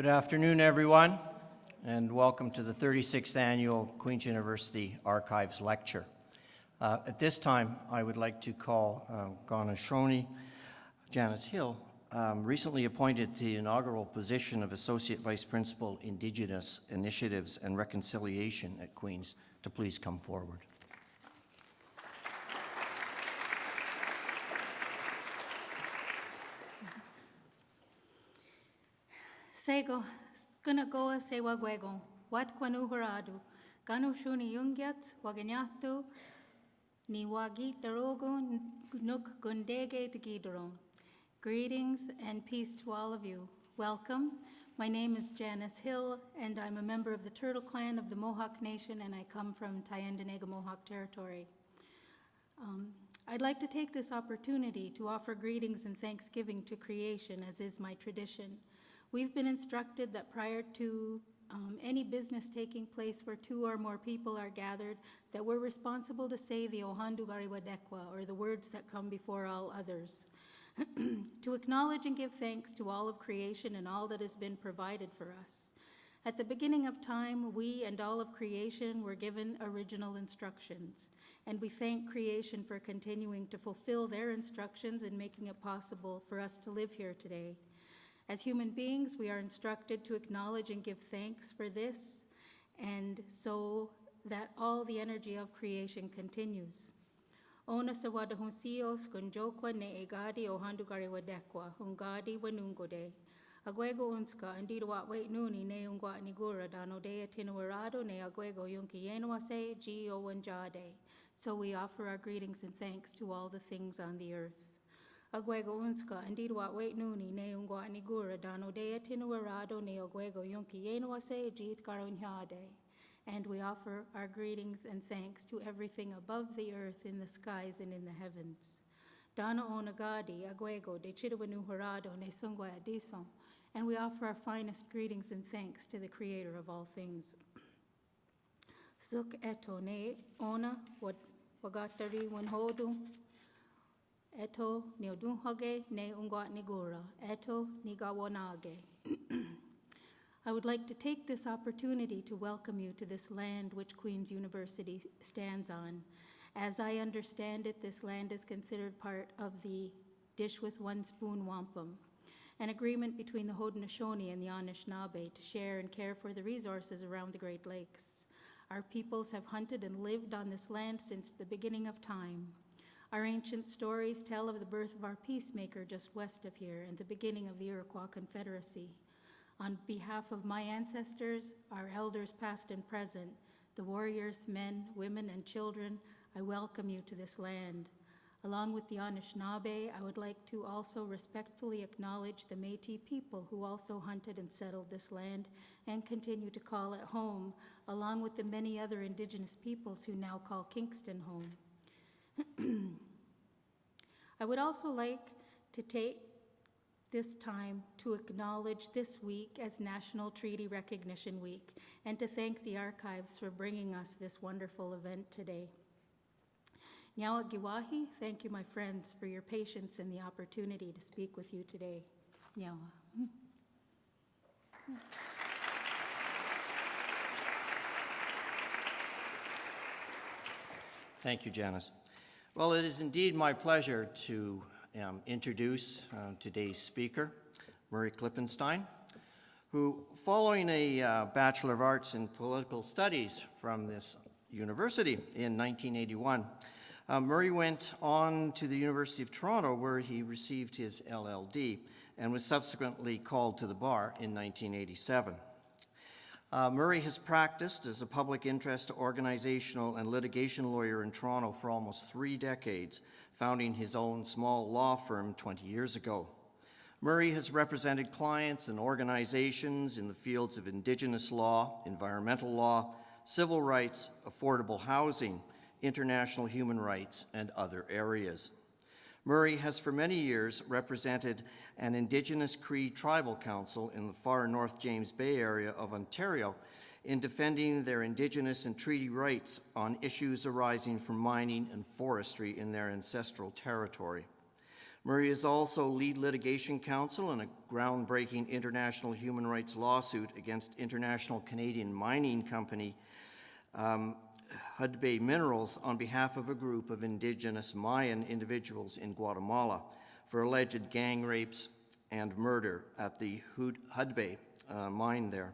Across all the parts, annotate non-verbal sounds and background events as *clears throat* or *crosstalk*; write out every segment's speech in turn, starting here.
Good afternoon, everyone, and welcome to the 36th Annual Queen's University Archives Lecture. Uh, at this time, I would like to call uh, Haudenosaunee Janice Hill, um, recently appointed to the inaugural position of Associate Vice Principal, Indigenous Initiatives and Reconciliation at Queen's, to please come forward. Sego, skanagoa se wagwego, wat kwanu haradu, ganu shuni yungyat, waganyatu, ni wagi darogo nuk gundege tegidoro. Greetings and peace to all of you. Welcome. My name is Janice Hill, and I'm a member of the Turtle Clan of the Mohawk Nation, and I come from Tyendinaga Mohawk Territory. Um, I'd like to take this opportunity to offer greetings and thanksgiving to creation, as is my tradition. We've been instructed that prior to um, any business taking place where two or more people are gathered, that we're responsible to say the Ohandu Gariwadekwa, or the words that come before all others. *clears throat* to acknowledge and give thanks to all of creation and all that has been provided for us. At the beginning of time, we and all of creation were given original instructions, and we thank creation for continuing to fulfill their instructions and making it possible for us to live here today. As human beings, we are instructed to acknowledge and give thanks for this, and so that all the energy of creation continues. Ona sa wada hun sios ne egadi o handugari wadekwa, hungadi wanungode. Agwego unska andiro wa wait nuni ne ungwa nigura dano dea tinuarado ne agwego yunki gi o wanjade. So we offer our greetings and thanks to all the things on the earth. Agwego unska andiro wa wait nuni ne ungwa nigura dano dea ne agwego yunki yenwase gi karonhyade and we offer our greetings and thanks to everything above the earth, in the skies, and in the heavens. Dana onagadi, agwego, de chidawanu harado, ne sungwa adison, and we offer our finest greetings and thanks to the creator of all things. Suk eto ne ona wagatari wanhodu, eto neodunhage ne ungwat nigura, eto nigawanage. *clears throat* I would like to take this opportunity to welcome you to this land which Queen's University stands on. As I understand it, this land is considered part of the Dish with One Spoon Wampum, an agreement between the Haudenosaunee and the Anishinaabe to share and care for the resources around the Great Lakes. Our peoples have hunted and lived on this land since the beginning of time. Our ancient stories tell of the birth of our peacemaker just west of here and the beginning of the Iroquois Confederacy. On behalf of my ancestors, our elders past and present, the warriors, men, women, and children, I welcome you to this land. Along with the Anishinaabe, I would like to also respectfully acknowledge the Métis people who also hunted and settled this land and continue to call it home, along with the many other indigenous peoples who now call Kingston home. I would also like to take this time to acknowledge this week as National Treaty Recognition Week and to thank the archives for bringing us this wonderful event today. Nyawa Giwahi, thank you, my friends, for your patience and the opportunity to speak with you today. Nyawa. Thank you, Janice. Well, it is indeed my pleasure to um, introduce uh, today's speaker, Murray Klippenstein, who, following a uh, Bachelor of Arts in Political Studies from this university in 1981, uh, Murray went on to the University of Toronto where he received his LLB and was subsequently called to the bar in 1987. Uh, Murray has practiced as a public interest organizational and litigation lawyer in Toronto for almost three decades, founding his own small law firm 20 years ago. Murray has represented clients and organizations in the fields of indigenous law, environmental law, civil rights, affordable housing, international human rights, and other areas. Murray has for many years represented an Indigenous Cree Tribal Council in the far North James Bay area of Ontario in defending their indigenous and treaty rights on issues arising from mining and forestry in their ancestral territory. Murray is also lead litigation counsel in a groundbreaking international human rights lawsuit against international Canadian mining company um, Hudbay Minerals on behalf of a group of indigenous Mayan individuals in Guatemala for alleged gang rapes and murder at the Hud- Hudbay uh, mine there.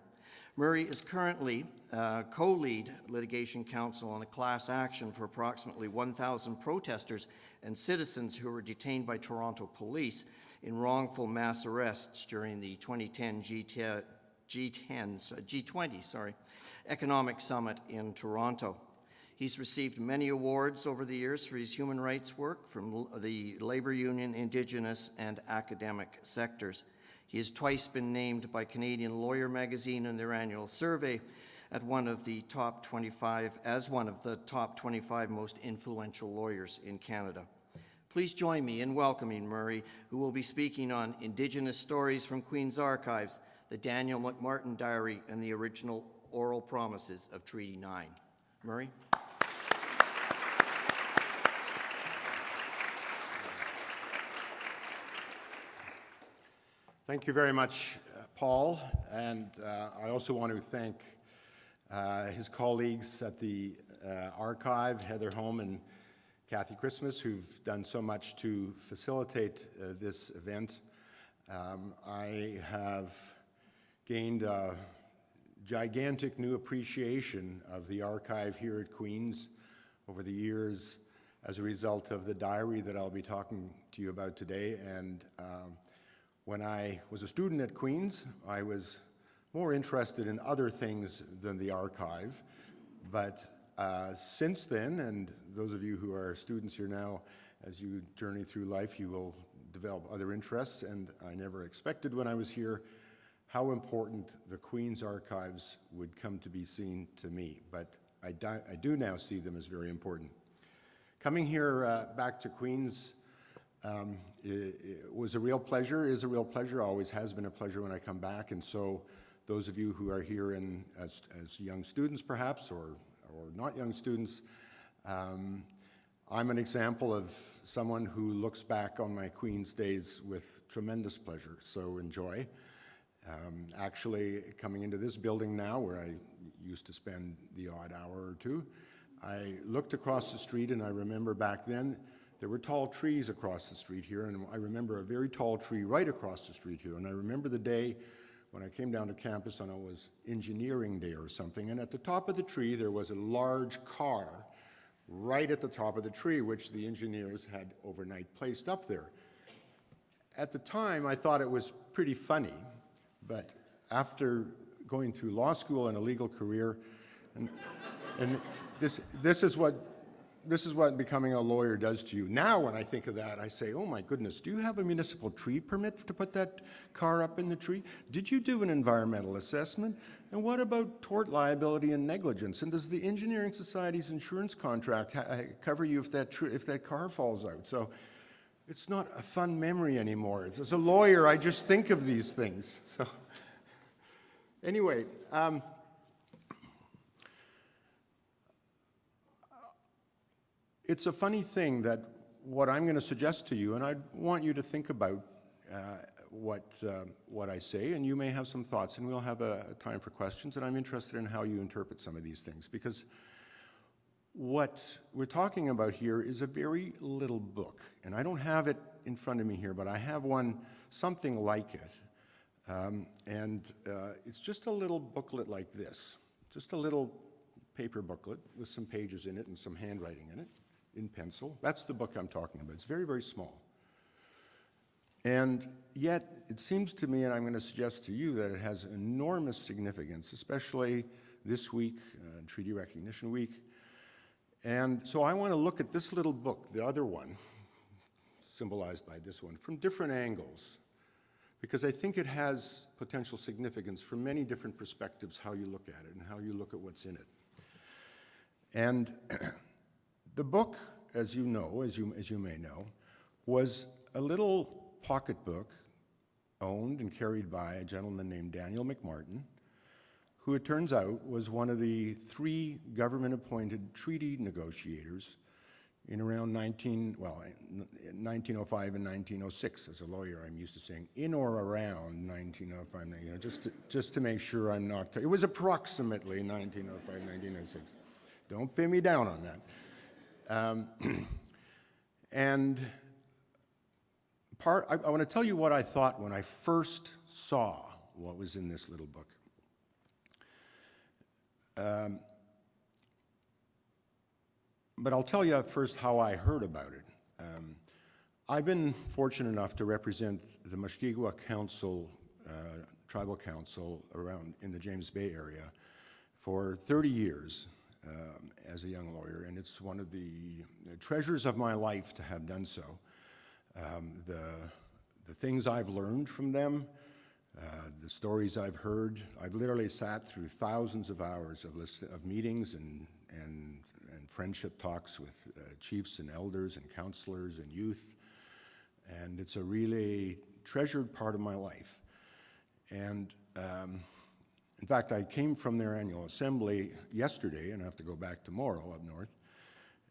Murray is currently uh, co-lead litigation counsel on a class action for approximately 1,000 protesters and citizens who were detained by Toronto police in wrongful mass arrests during the 2010 G10, G10s, uh, G20 sorry, Economic Summit in Toronto. He's received many awards over the years for his human rights work from the labor union, indigenous, and academic sectors. He has twice been named by Canadian Lawyer magazine in their annual survey at one of the top 25, as one of the top 25 most influential lawyers in Canada. Please join me in welcoming Murray, who will be speaking on Indigenous Stories from Queen's Archives, the Daniel McMartin Diary, and the original oral promises of Treaty 9. Murray? Thank you very much, uh, Paul, and uh, I also want to thank uh, his colleagues at the uh, archive, Heather Home and Kathy Christmas, who've done so much to facilitate uh, this event. Um, I have gained a gigantic new appreciation of the archive here at Queen's over the years as a result of the diary that I'll be talking to you about today. And um, when I was a student at Queen's, I was more interested in other things than the archive. But uh, since then, and those of you who are students here now, as you journey through life, you will develop other interests. And I never expected when I was here how important the Queen's archives would come to be seen to me. But I, I do now see them as very important. Coming here uh, back to Queen's um, it, it was a real pleasure, is a real pleasure, always has been a pleasure when I come back. And so those of you who are here in, as, as young students perhaps, or, or not young students, um, I'm an example of someone who looks back on my Queen's days with tremendous pleasure, so enjoy. Um, actually, coming into this building now, where I used to spend the odd hour or two, I looked across the street and I remember back then there were tall trees across the street here, and I remember a very tall tree right across the street here. And I remember the day when I came down to campus and it was engineering day or something, and at the top of the tree there was a large car right at the top of the tree, which the engineers had overnight placed up there. At the time, I thought it was pretty funny, but after going through law school and a legal career, and, and this, this is what this is what becoming a lawyer does to you. Now, when I think of that, I say, oh my goodness, do you have a municipal tree permit to put that car up in the tree? Did you do an environmental assessment? And what about tort liability and negligence? And does the Engineering Society's insurance contract cover you if that, if that car falls out? So it's not a fun memory anymore. It's, as a lawyer, I just think of these things. So *laughs* anyway, um, It's a funny thing that what I'm going to suggest to you, and I want you to think about uh, what, uh, what I say, and you may have some thoughts, and we'll have a, a time for questions, and I'm interested in how you interpret some of these things, because what we're talking about here is a very little book, and I don't have it in front of me here, but I have one, something like it, um, and uh, it's just a little booklet like this, just a little paper booklet with some pages in it and some handwriting in it in pencil. That's the book I'm talking about. It's very, very small. And yet, it seems to me, and I'm going to suggest to you, that it has enormous significance, especially this week, uh, Treaty Recognition Week. And so I want to look at this little book, the other one, symbolized by this one, from different angles, because I think it has potential significance from many different perspectives how you look at it and how you look at what's in it. And *clears throat* The book, as you know, as you, as you may know, was a little pocketbook owned and carried by a gentleman named Daniel McMartin, who it turns out was one of the three government-appointed treaty negotiators in around 19, well, 1905 and 1906. As a lawyer, I'm used to saying in or around 1905, you know, just to, just to make sure I'm not, it was approximately 1905, 1906. Don't pin me down on that. Um, *clears throat* and part, I, I want to tell you what I thought when I first saw what was in this little book. Um, but I'll tell you first how I heard about it. Um, I've been fortunate enough to represent the Mushkegwa Council, uh, Tribal Council around in the James Bay area for 30 years um, as a young lawyer, and it's one of the treasures of my life to have done so. Um, the, the things I've learned from them, uh, the stories I've heard, I've literally sat through thousands of hours of, list, of meetings and, and, and friendship talks with uh, chiefs and elders and counselors and youth. And it's a really treasured part of my life. And um, in fact, I came from their annual assembly yesterday and I have to go back tomorrow up north.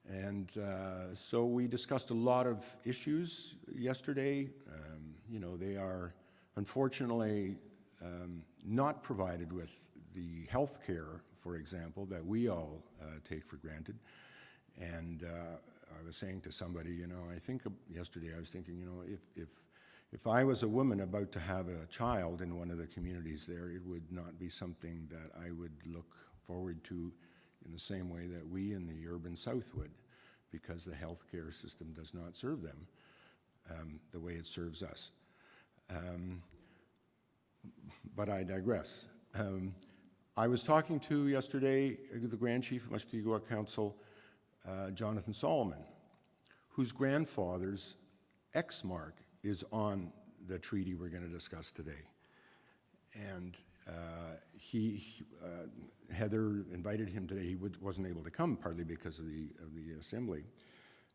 And uh, so we discussed a lot of issues yesterday. Um, you know, they are unfortunately um, not provided with the health care, for example, that we all uh, take for granted. And uh, I was saying to somebody, you know, I think yesterday I was thinking, you know, if, if, if I was a woman about to have a child in one of the communities there, it would not be something that I would look forward to in the same way that we in the urban south would, because the healthcare system does not serve them um, the way it serves us. Um, but I digress. Um, I was talking to yesterday the Grand Chief of Mushkegwa Council, uh, Jonathan Solomon, whose grandfather's X-mark is on the treaty we're going to discuss today. And uh, he, uh, Heather invited him today. He would, wasn't able to come, partly because of the, of the assembly.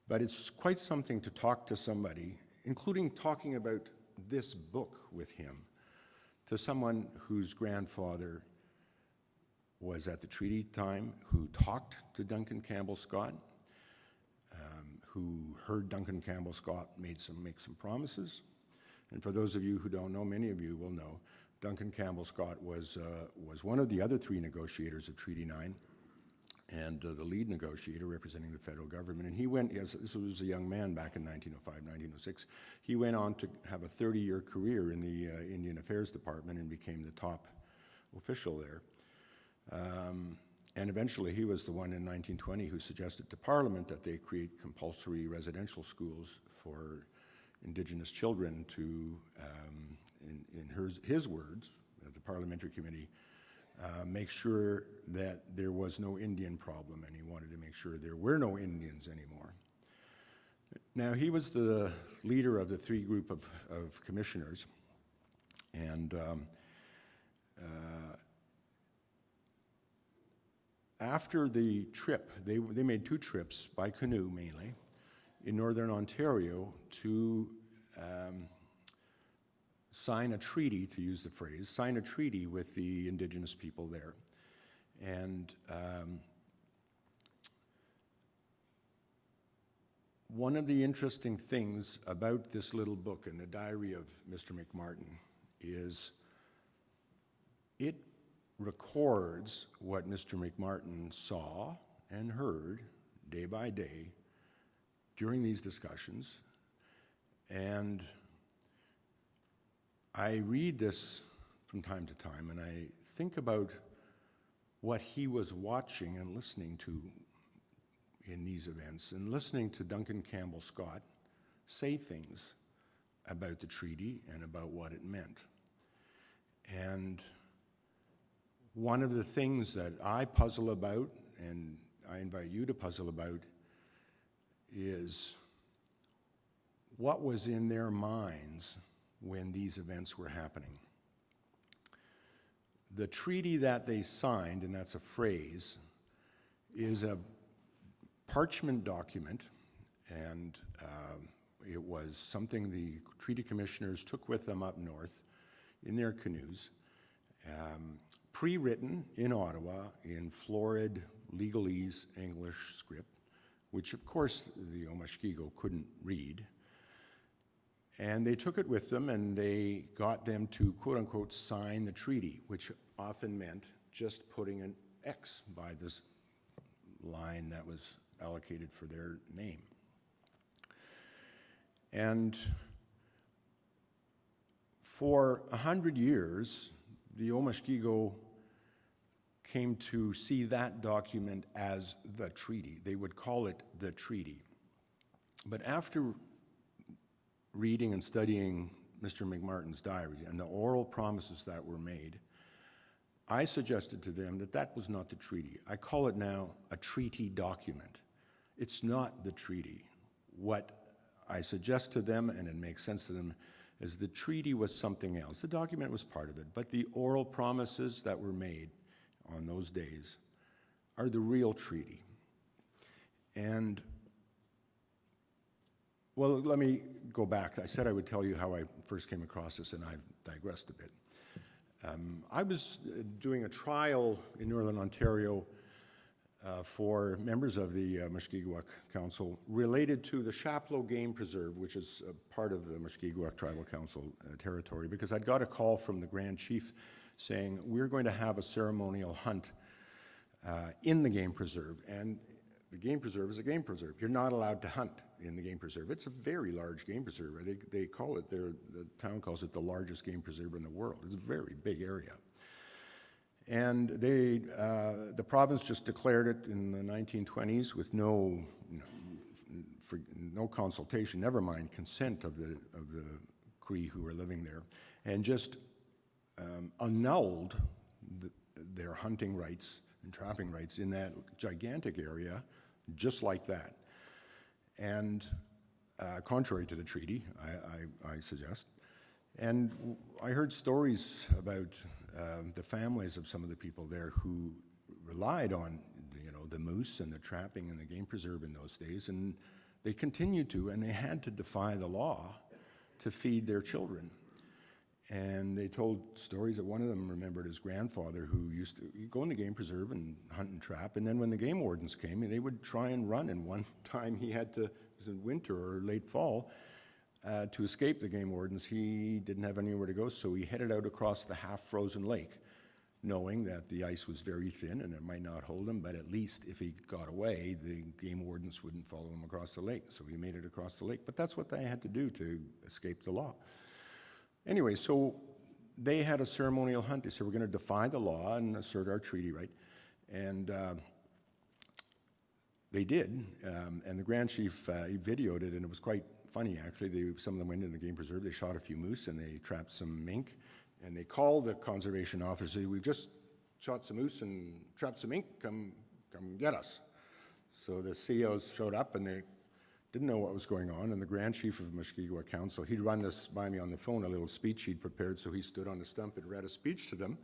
But it's quite something to talk to somebody, including talking about this book with him, to someone whose grandfather was at the treaty time, who talked to Duncan Campbell Scott, who heard Duncan Campbell Scott made some, make some promises. And for those of you who don't know, many of you will know, Duncan Campbell Scott was, uh, was one of the other three negotiators of Treaty 9 and uh, the lead negotiator representing the federal government. And he went, as this was a young man back in 1905, 1906, he went on to have a 30-year career in the uh, Indian Affairs Department and became the top official there. Um, and eventually he was the one in 1920 who suggested to Parliament that they create compulsory residential schools for Indigenous children to, um, in, in his, his words, at the Parliamentary Committee, uh, make sure that there was no Indian problem, and he wanted to make sure there were no Indians anymore. Now, he was the leader of the three group of, of commissioners, and um, uh, after the trip, they, they made two trips by canoe mainly in northern Ontario to um, sign a treaty, to use the phrase, sign a treaty with the indigenous people there. And um, one of the interesting things about this little book in the diary of Mr. McMartin is it records what Mr. McMartin saw and heard day by day during these discussions. And I read this from time to time and I think about what he was watching and listening to in these events and listening to Duncan Campbell Scott say things about the treaty and about what it meant. And one of the things that I puzzle about, and I invite you to puzzle about, is what was in their minds when these events were happening. The treaty that they signed, and that's a phrase, is a parchment document, and uh, it was something the treaty commissioners took with them up north in their canoes, um, pre-written in Ottawa in florid legalese English script which of course the Omashkigo couldn't read. And they took it with them and they got them to quote unquote sign the treaty, which often meant just putting an X by this line that was allocated for their name. And for a hundred years, the Omashkigo came to see that document as the treaty. They would call it the treaty. But after reading and studying Mr. McMartin's diary and the oral promises that were made, I suggested to them that that was not the treaty. I call it now a treaty document. It's not the treaty. What I suggest to them, and it makes sense to them, is the treaty was something else. The document was part of it, but the oral promises that were made on those days are the real treaty. And well, let me go back. I said I would tell you how I first came across this, and I've digressed a bit. Um, I was uh, doing a trial in Northern Ontario uh, for members of the uh, Council related to the Chapleau Game Preserve, which is uh, part of the Mushkegowuk Tribal Council uh, territory, because I'd got a call from the Grand Chief saying, we're going to have a ceremonial hunt uh, in the game preserve. And the game preserve is a game preserve. You're not allowed to hunt in the game preserve. It's a very large game preserve. They, they call it, the town calls it the largest game preserve in the world. It's a very big area. And they, uh, the province just declared it in the 1920s with no, you for, no consultation, never mind consent of the, of the Cree who were living there, and just um, annulled the, their hunting rights and trapping rights in that gigantic area, just like that. And uh, contrary to the treaty, I, I, I suggest. And I heard stories about um, the families of some of the people there who relied on, you know, the moose and the trapping and the game preserve in those days, and they continued to, and they had to defy the law to feed their children. And they told stories that one of them remembered his grandfather who used to go in the game preserve and hunt and trap. And then when the game wardens came, they would try and run. And one *laughs* time he had to, it was in winter or late fall, uh, to escape the game wardens. He didn't have anywhere to go, so he headed out across the half frozen lake, knowing that the ice was very thin and it might not hold him, but at least if he got away, the game wardens wouldn't follow him across the lake. So he made it across the lake. But that's what they had to do to escape the law. Anyway, so they had a ceremonial hunt. They said, we're going to defy the law and assert our treaty right. And uh, they did. Um, and the Grand Chief, uh, videoed it, and it was quite funny, actually. They, some of them went into the game preserve. They shot a few moose, and they trapped some mink. And they called the conservation officer, we've just shot some moose and trapped some mink. Come, come get us. So the CEOs showed up, and they didn't know what was going on, and the Grand Chief of Mushkegowuk Council, he'd run this by me on the phone, a little speech he'd prepared, so he stood on the stump and read a speech to them,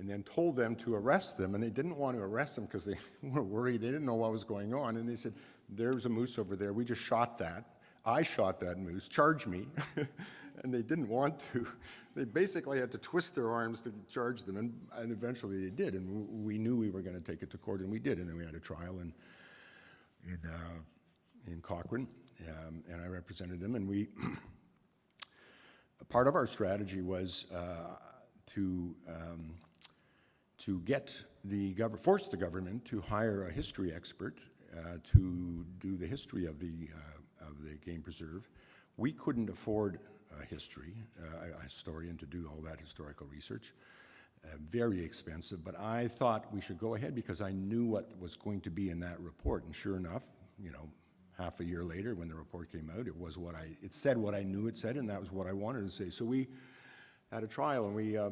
and then told them to arrest them, and they didn't want to arrest them because they *laughs* were worried, they didn't know what was going on, and they said, there's a moose over there, we just shot that, I shot that moose, charge me, *laughs* and they didn't want to. They basically had to twist their arms to charge them, and, and eventually they did, and we knew we were going to take it to court, and we did, and then we had a trial, and, and uh, in Cochrane, um, and I represented them, and we, *clears throat* part of our strategy was uh, to, um, to get the government, force the government to hire a history expert uh, to do the history of the, uh, of the game preserve. We couldn't afford a history, uh, a historian to do all that historical research. Uh, very expensive, but I thought we should go ahead because I knew what was going to be in that report, and sure enough, you know, half a year later when the report came out, it was what I, it said what I knew it said, and that was what I wanted to say. So we had a trial, and we, uh,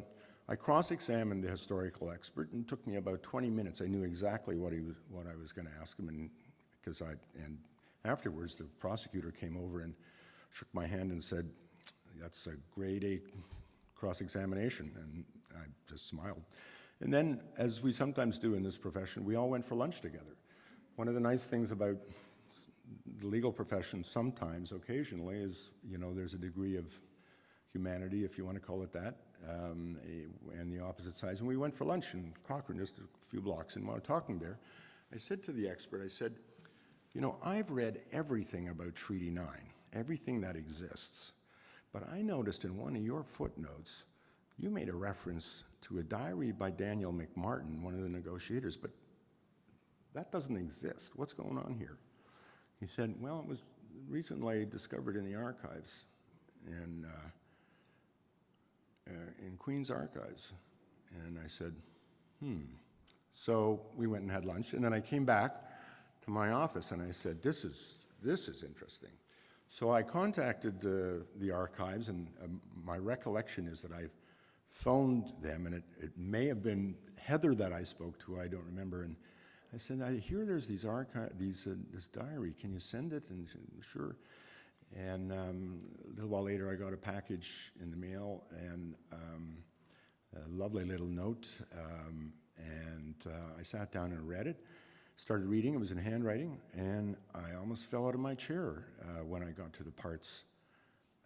I cross-examined the historical expert, and it took me about 20 minutes. I knew exactly what he was, what I was going to ask him, and because I, and afterwards the prosecutor came over and shook my hand and said, "That's a grade A cross-examination," and I just smiled. And then, as we sometimes do in this profession, we all went for lunch together. One of the nice things about the legal profession sometimes, occasionally, is, you know, there's a degree of humanity, if you want to call it that, um, and the opposite sides. And we went for lunch in Cochrane, just a few blocks, and while talking there, I said to the expert, I said, You know, I've read everything about Treaty 9, everything that exists. But I noticed in one of your footnotes, you made a reference to a diary by Daniel McMartin, one of the negotiators, but that doesn't exist. What's going on here? He said, well, it was recently discovered in the archives in, uh, uh, in Queen's Archives. And I said, hmm. So we went and had lunch, and then I came back to my office and I said, this is, this is interesting. So I contacted uh, the archives, and um, my recollection is that I phoned them, and it, it may have been Heather that I spoke to, I don't remember, and I said, I hear there's these these, uh, this diary, can you send it? And she sure. And um, a little while later, I got a package in the mail and um, a lovely little note. Um, and uh, I sat down and read it, started reading. It was in handwriting, and I almost fell out of my chair uh, when I got to the parts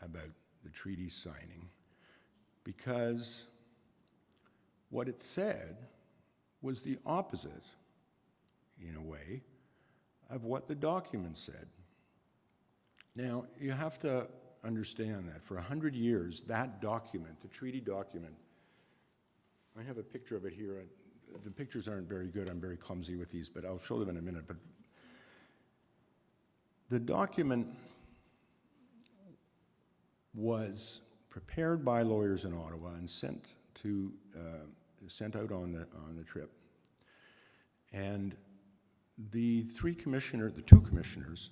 about the treaty signing, because what it said was the opposite, in a way, of what the document said. Now, you have to understand that for 100 years, that document, the treaty document, I have a picture of it here. The pictures aren't very good, I'm very clumsy with these, but I'll show them in a minute. But the document was prepared by lawyers in Ottawa and sent to, uh, sent out on the, on the trip. And the three commissioner, the two commissioners,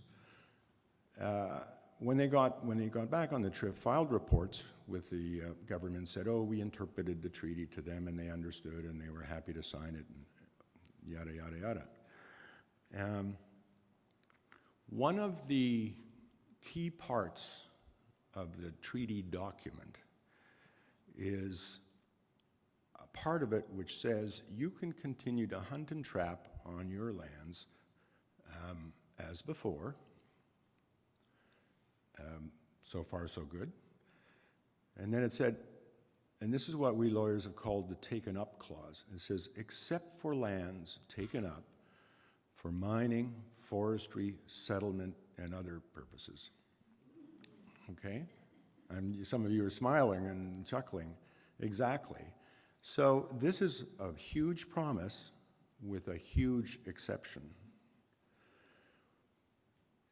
uh, when they got, when they got back on the trip, filed reports with the uh, government, said, oh, we interpreted the treaty to them and they understood and they were happy to sign it, and yada, yada, yada. Um, One of the key parts of the treaty document is a part of it which says you can continue to hunt and trap on your lands um, as before. Um, So far, so good. And then it said, and this is what we lawyers have called the taken up clause. It says, except for lands taken up for mining, forestry, settlement, and other purposes. Okay? And some of you are smiling and chuckling. Exactly. So this is a huge promise with a huge exception.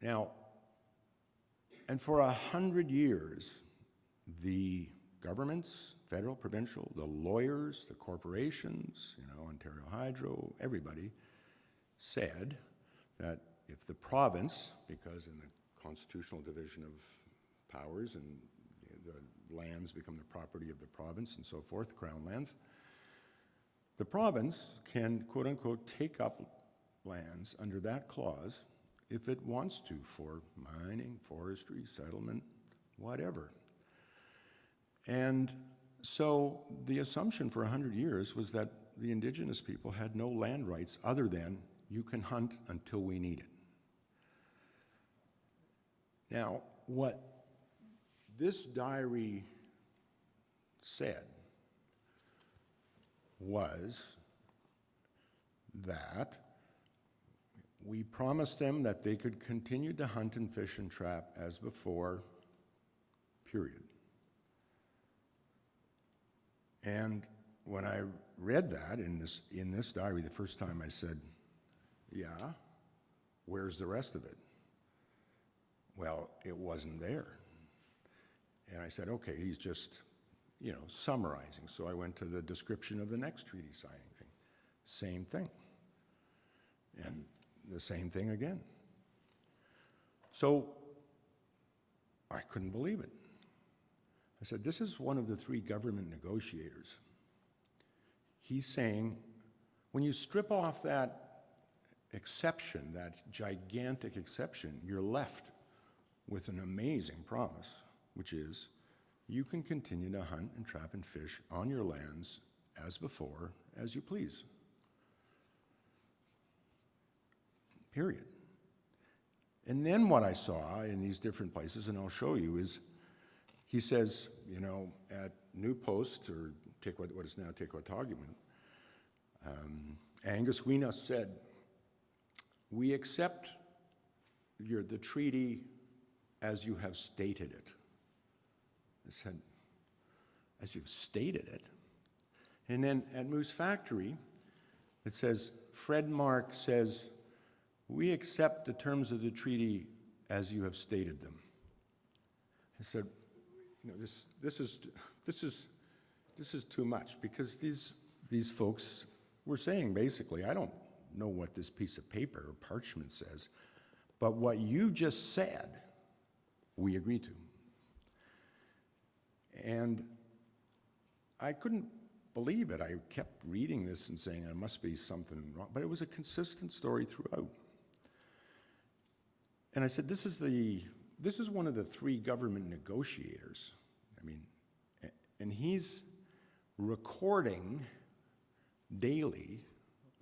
Now, and for a hundred years, the governments, federal, provincial, the lawyers, the corporations, you know, Ontario Hydro, everybody, said that if the province, because in the constitutional division of powers and the lands become the property of the province and so forth, crown lands, the province can, quote-unquote, take up lands under that clause if it wants to for mining, forestry, settlement, whatever. And so the assumption for 100 years was that the indigenous people had no land rights other than you can hunt until we need it. Now, what this diary said was that we promised them that they could continue to hunt and fish and trap as before, period. And when I read that in this, in this diary the first time, I said, yeah, where's the rest of it? Well, it wasn't there. And I said, okay, he's just, you know, summarizing. So I went to the description of the next treaty signing thing. Same thing. And the same thing again. So I couldn't believe it. I said, this is one of the three government negotiators. He's saying, when you strip off that exception, that gigantic exception, you're left with an amazing promise, which is you can continue to hunt and trap and fish on your lands as before, as you please. Period. And then what I saw in these different places, and I'll show you, is he says, you know, at New Post, or Tequat, what is now Tequataguman, um, Angus Weena said, we accept your, the treaty as you have stated it. I said, as you've stated it. And then at Moose Factory, it says, Fred Mark says, we accept the terms of the treaty as you have stated them. I said, you know, this, this is, this is, this is too much because these, these folks were saying basically, I don't know what this piece of paper or parchment says, but what you just said, we agree to. And I couldn't believe it. I kept reading this and saying there must be something wrong, but it was a consistent story throughout. And I said, this is the, this is one of the three government negotiators. I mean, and he's recording daily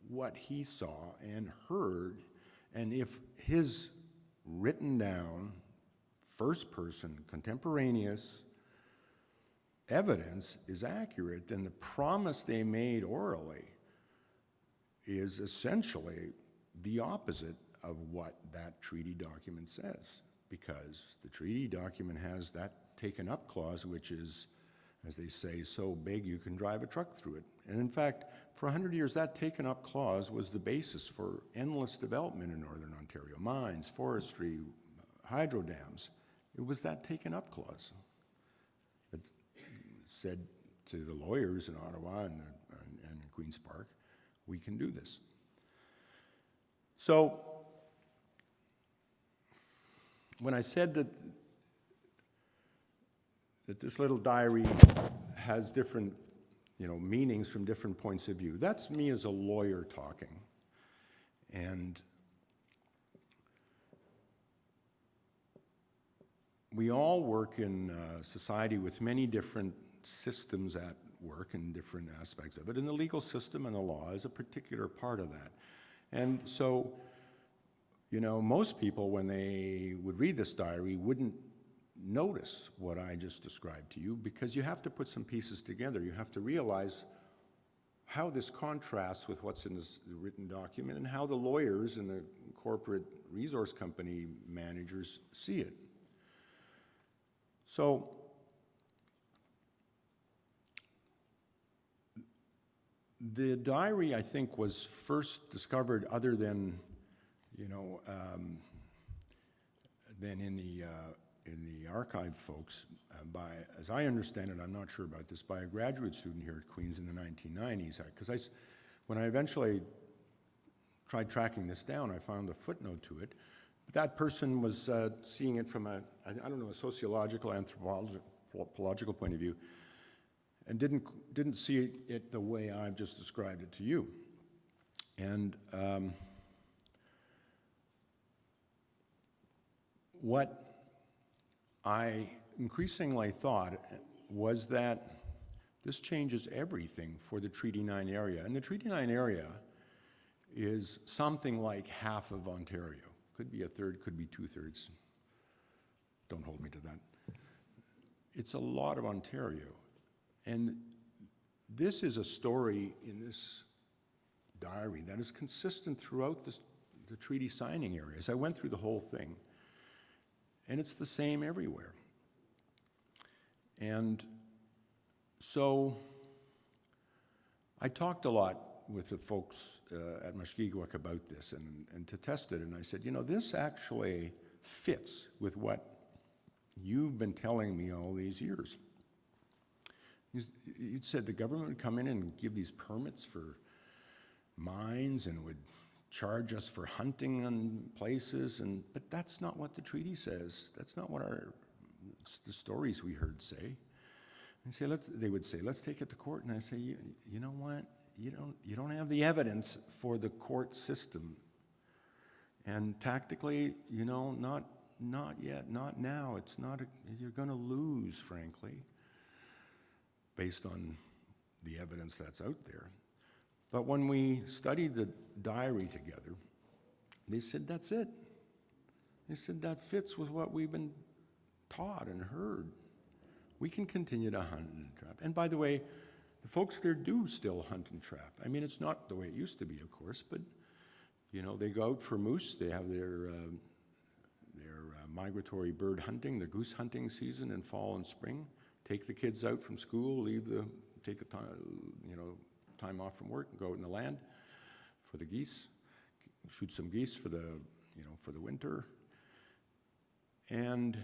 what he saw and heard, and if his written down, first person, contemporaneous evidence is accurate, then the promise they made orally is essentially the opposite of what that treaty document says, because the treaty document has that taken up clause, which is, as they say, so big you can drive a truck through it. And in fact, for 100 years, that taken up clause was the basis for endless development in Northern Ontario mines, forestry, hydro dams. It was that taken up clause that said to the lawyers in Ottawa and, and, and Queen's Park, we can do this. So, when I said that, that this little diary has different, you know, meanings from different points of view, that's me as a lawyer talking. And we all work in uh, society with many different systems at work and different aspects of it, and the legal system and the law is a particular part of that. And so, you know, most people, when they would read this diary, wouldn't notice what I just described to you because you have to put some pieces together. You have to realize how this contrasts with what's in this written document and how the lawyers and the corporate resource company managers see it. So, the diary, I think, was first discovered other than, you know, um, than in the, uh, in the archive folks uh, by, as I understand it, I'm not sure about this, by a graduate student here at Queen's in the 1990s. Because I, s- when I eventually tried tracking this down, I found a footnote to it. But that person was uh, seeing it from a, I I don't know, a sociological, anthropological point of view, and didn't, didn't see it the way I've just described it to you. And um, what I increasingly thought was that this changes everything for the Treaty 9 area. And the Treaty 9 area is something like half of Ontario. Could be a third, could be two-thirds. Don't hold me to that. It's a lot of Ontario. And this is a story in this diary that is consistent throughout this, the treaty signing areas. I went through the whole thing, and it's the same everywhere. And so I talked a lot with the folks uh, at Mushkegowuk about this and, and to test it, and I said, you know, this actually fits with what you've been telling me all these years. You said the government would come in and give these permits for mines and would charge us for hunting on places, and, but that's not what the treaty says. That's not what our, the stories we heard say. And say, let's, they would say, let's take it to court. And I say, you, you know what? You don't, you don't have the evidence for the court system. And tactically, you know, not, not yet, not now. It's not, a, you're going to lose, frankly based on the evidence that's out there. But when we studied the diary together, they said, that's it. They said, that fits with what we've been taught and heard. We can continue to hunt and trap. And by the way, the folks there do still hunt and trap. I mean, it's not the way it used to be, of course, but, you know, they go out for moose, they have their, uh, their uh, migratory bird hunting, the goose hunting season in fall and spring. Take the kids out from school, leave the, take a time, you know, time off from work and go out in the land for the geese, shoot some geese for the, you know, for the winter. And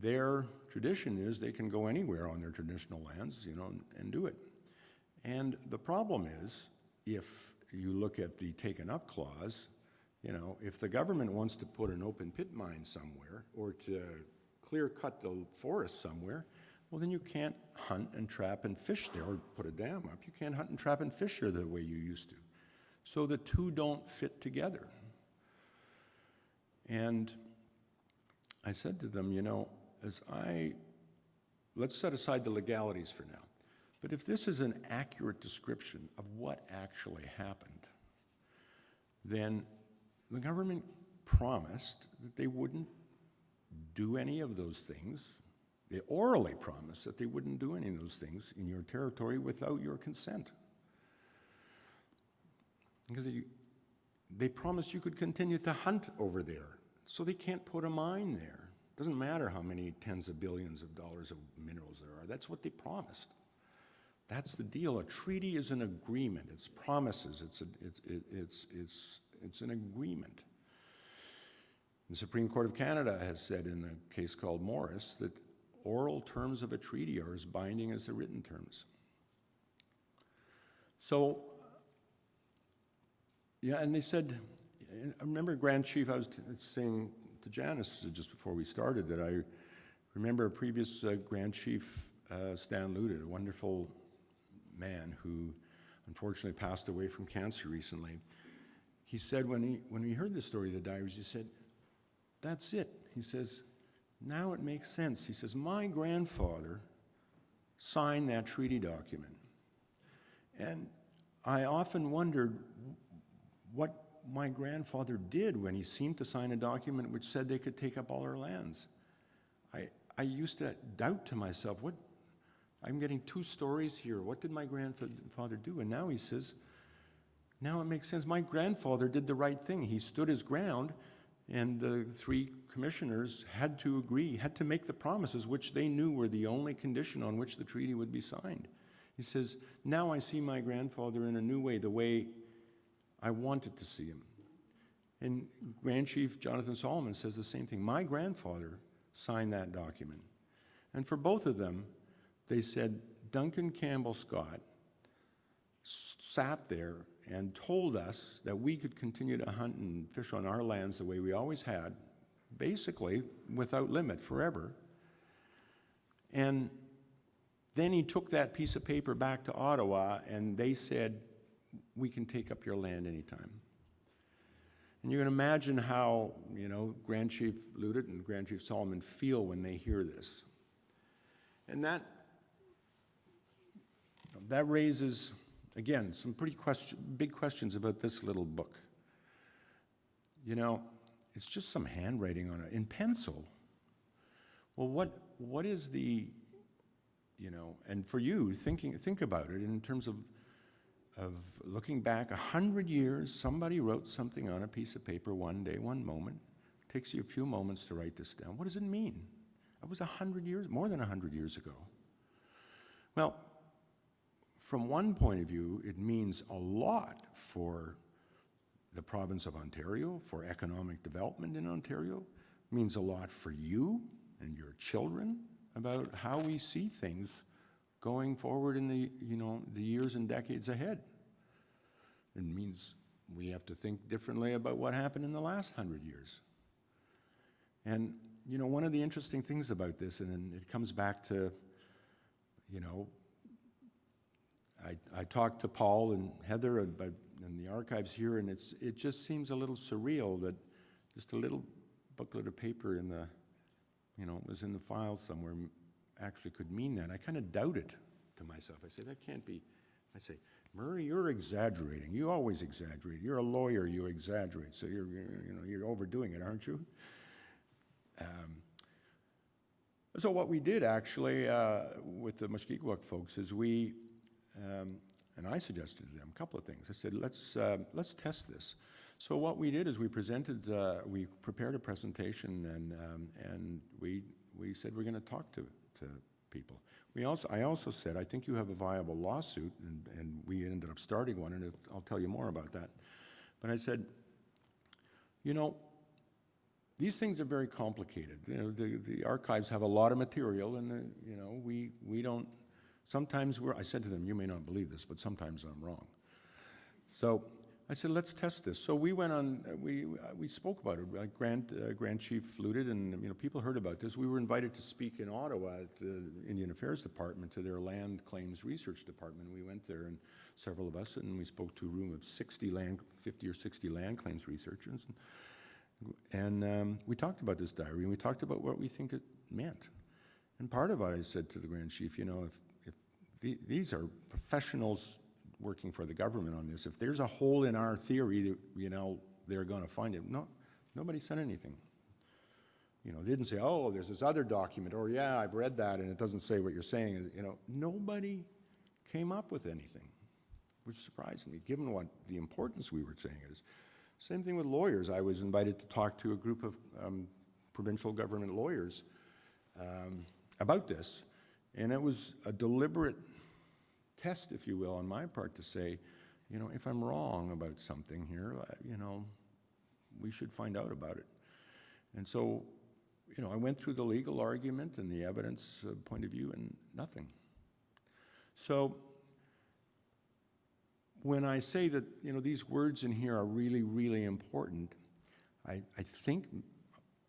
their tradition is they can go anywhere on their traditional lands, you know, and, and do it. And the problem is, if you look at the taken up clause, you know, if the government wants to put an open pit mine somewhere or to clear cut the forest somewhere, well, then you can't hunt and trap and fish there or put a dam up. You can't hunt and trap and fish there the way you used to. So the two don't fit together. And I said to them, you know, as I, let's set aside the legalities for now. But if this is an accurate description of what actually happened, then the government promised that they wouldn't do any of those things. They orally promised that they wouldn't do any of those things in your territory without your consent. Because they, they promised you could continue to hunt over there, so they can't put a mine there. Doesn't matter how many tens of billions of dollars of minerals there are, that's what they promised. That's the deal. A treaty is an agreement. It's promises. It's, a, it's, it, it's, it's, it's an agreement. The Supreme Court of Canada has said in a case called Morris that oral terms of a treaty are as binding as the written terms. So, yeah, and they said, I remember Grand Chief, I was saying to Janice just before we started that I remember a previous uh, Grand Chief, uh, Stan Louttit, a wonderful man who unfortunately passed away from cancer recently. He said when he, when he heard the story of the diaries, he said, that's it. He says, now it makes sense. He says, my grandfather signed that treaty document. And I often wondered what my grandfather did when he seemed to sign a document which said they could take up all our lands. I, I used to doubt to myself, what, I'm getting two stories here. What did my grandfather do? And now he says, now it makes sense. My grandfather did the right thing. He stood his ground, and the three commissioners had to agree, had to make the promises, which they knew were the only condition on which the treaty would be signed. He says, now I see my grandfather in a new way, the way I wanted to see him. And Grand Chief Jonathan Solomon says the same thing. My grandfather signed that document. And for both of them, they said Duncan Campbell Scott sat there and told us that we could continue to hunt and fish on our lands the way we always had, basically without limit forever. And then he took that piece of paper back to Ottawa and they said, we can take up your land anytime. And you can imagine how, you know, Grand Chief Louttit and Grand Chief Solomon feel when they hear this. And that that raises, again, some pretty question, big questions about this little book. You know, it's just some handwriting on it in pencil. Well, what, what is the, you know, and for you, thinking, think about it in terms of, of looking back a hundred years, somebody wrote something on a piece of paper one day, one moment. It takes you a few moments to write this down. What does it mean? That was a hundred years, more than a hundred years ago. Well, from one point of view, it means a lot for the province of Ontario, for economic development in Ontario. Means a lot for you and your children about how we see things going forward in the, you know, the years and decades ahead. It means we have to think differently about what happened in the last hundred years. And, you know, one of the interesting things about this, and it comes back to, you know, I, I talked to Paul and Heather in the archives here, and it's, it just seems a little surreal that just a little booklet of paper in the, you know, was in the file somewhere actually could mean that. I kind of doubt it to myself. I say, that can't be. I say, Murray, you're exaggerating. You always exaggerate. You're a lawyer, you exaggerate. So you're, you know, you're overdoing it, aren't you? Um, so what we did actually uh, with the Mushkegowuk folks is we um, and I suggested to them a couple of things. I said, let's, uh, let's test this. So what we did is we presented, uh, we prepared a presentation and, um, and we, we said we're going to talk to, to people. We also, I also said, I think you have a viable lawsuit, and, and we ended up starting one, and it- I'll tell you more about that. But I said, you know, these things are very complicated. You know, the, the archives have a lot of material, and, uh, you know, we, we don't, sometimes we're, I said to them, you may not believe this, but sometimes I'm wrong. So I said, let's test this. So we went on, we, we spoke about it, Grand, uh, Grand Chief Louttit, and, you know, people heard about this. We were invited to speak in Ottawa at the Indian Affairs Department to their Land Claims Research Department. We went there, and several of us, and we spoke to a room of 60 land, 50 or 60 land claims researchers. And um, we talked about this diary, and we talked about what we think it meant. And part of it, I said to the Grand Chief, you know, if the- these are professionals working for the government on this, if there's a hole in our theory, you know, they're going to find it. No, nobody said anything. You know, didn't say, oh, there's this other document, or yeah, I've read that, and it doesn't say what you're saying. You know, nobody came up with anything, which surprised me, given what the importance we were saying is. Same thing with lawyers. I was invited to talk to a group of um, provincial government lawyers um, about this, and it was a deliberate test, if you will, on my part to say, you know, if I'm wrong about something here, you know, we should find out about it. And so, you know, I went through the legal argument and the evidence uh, point of view, and nothing. So when I say that, you know, these words in here are really, really important, I, I think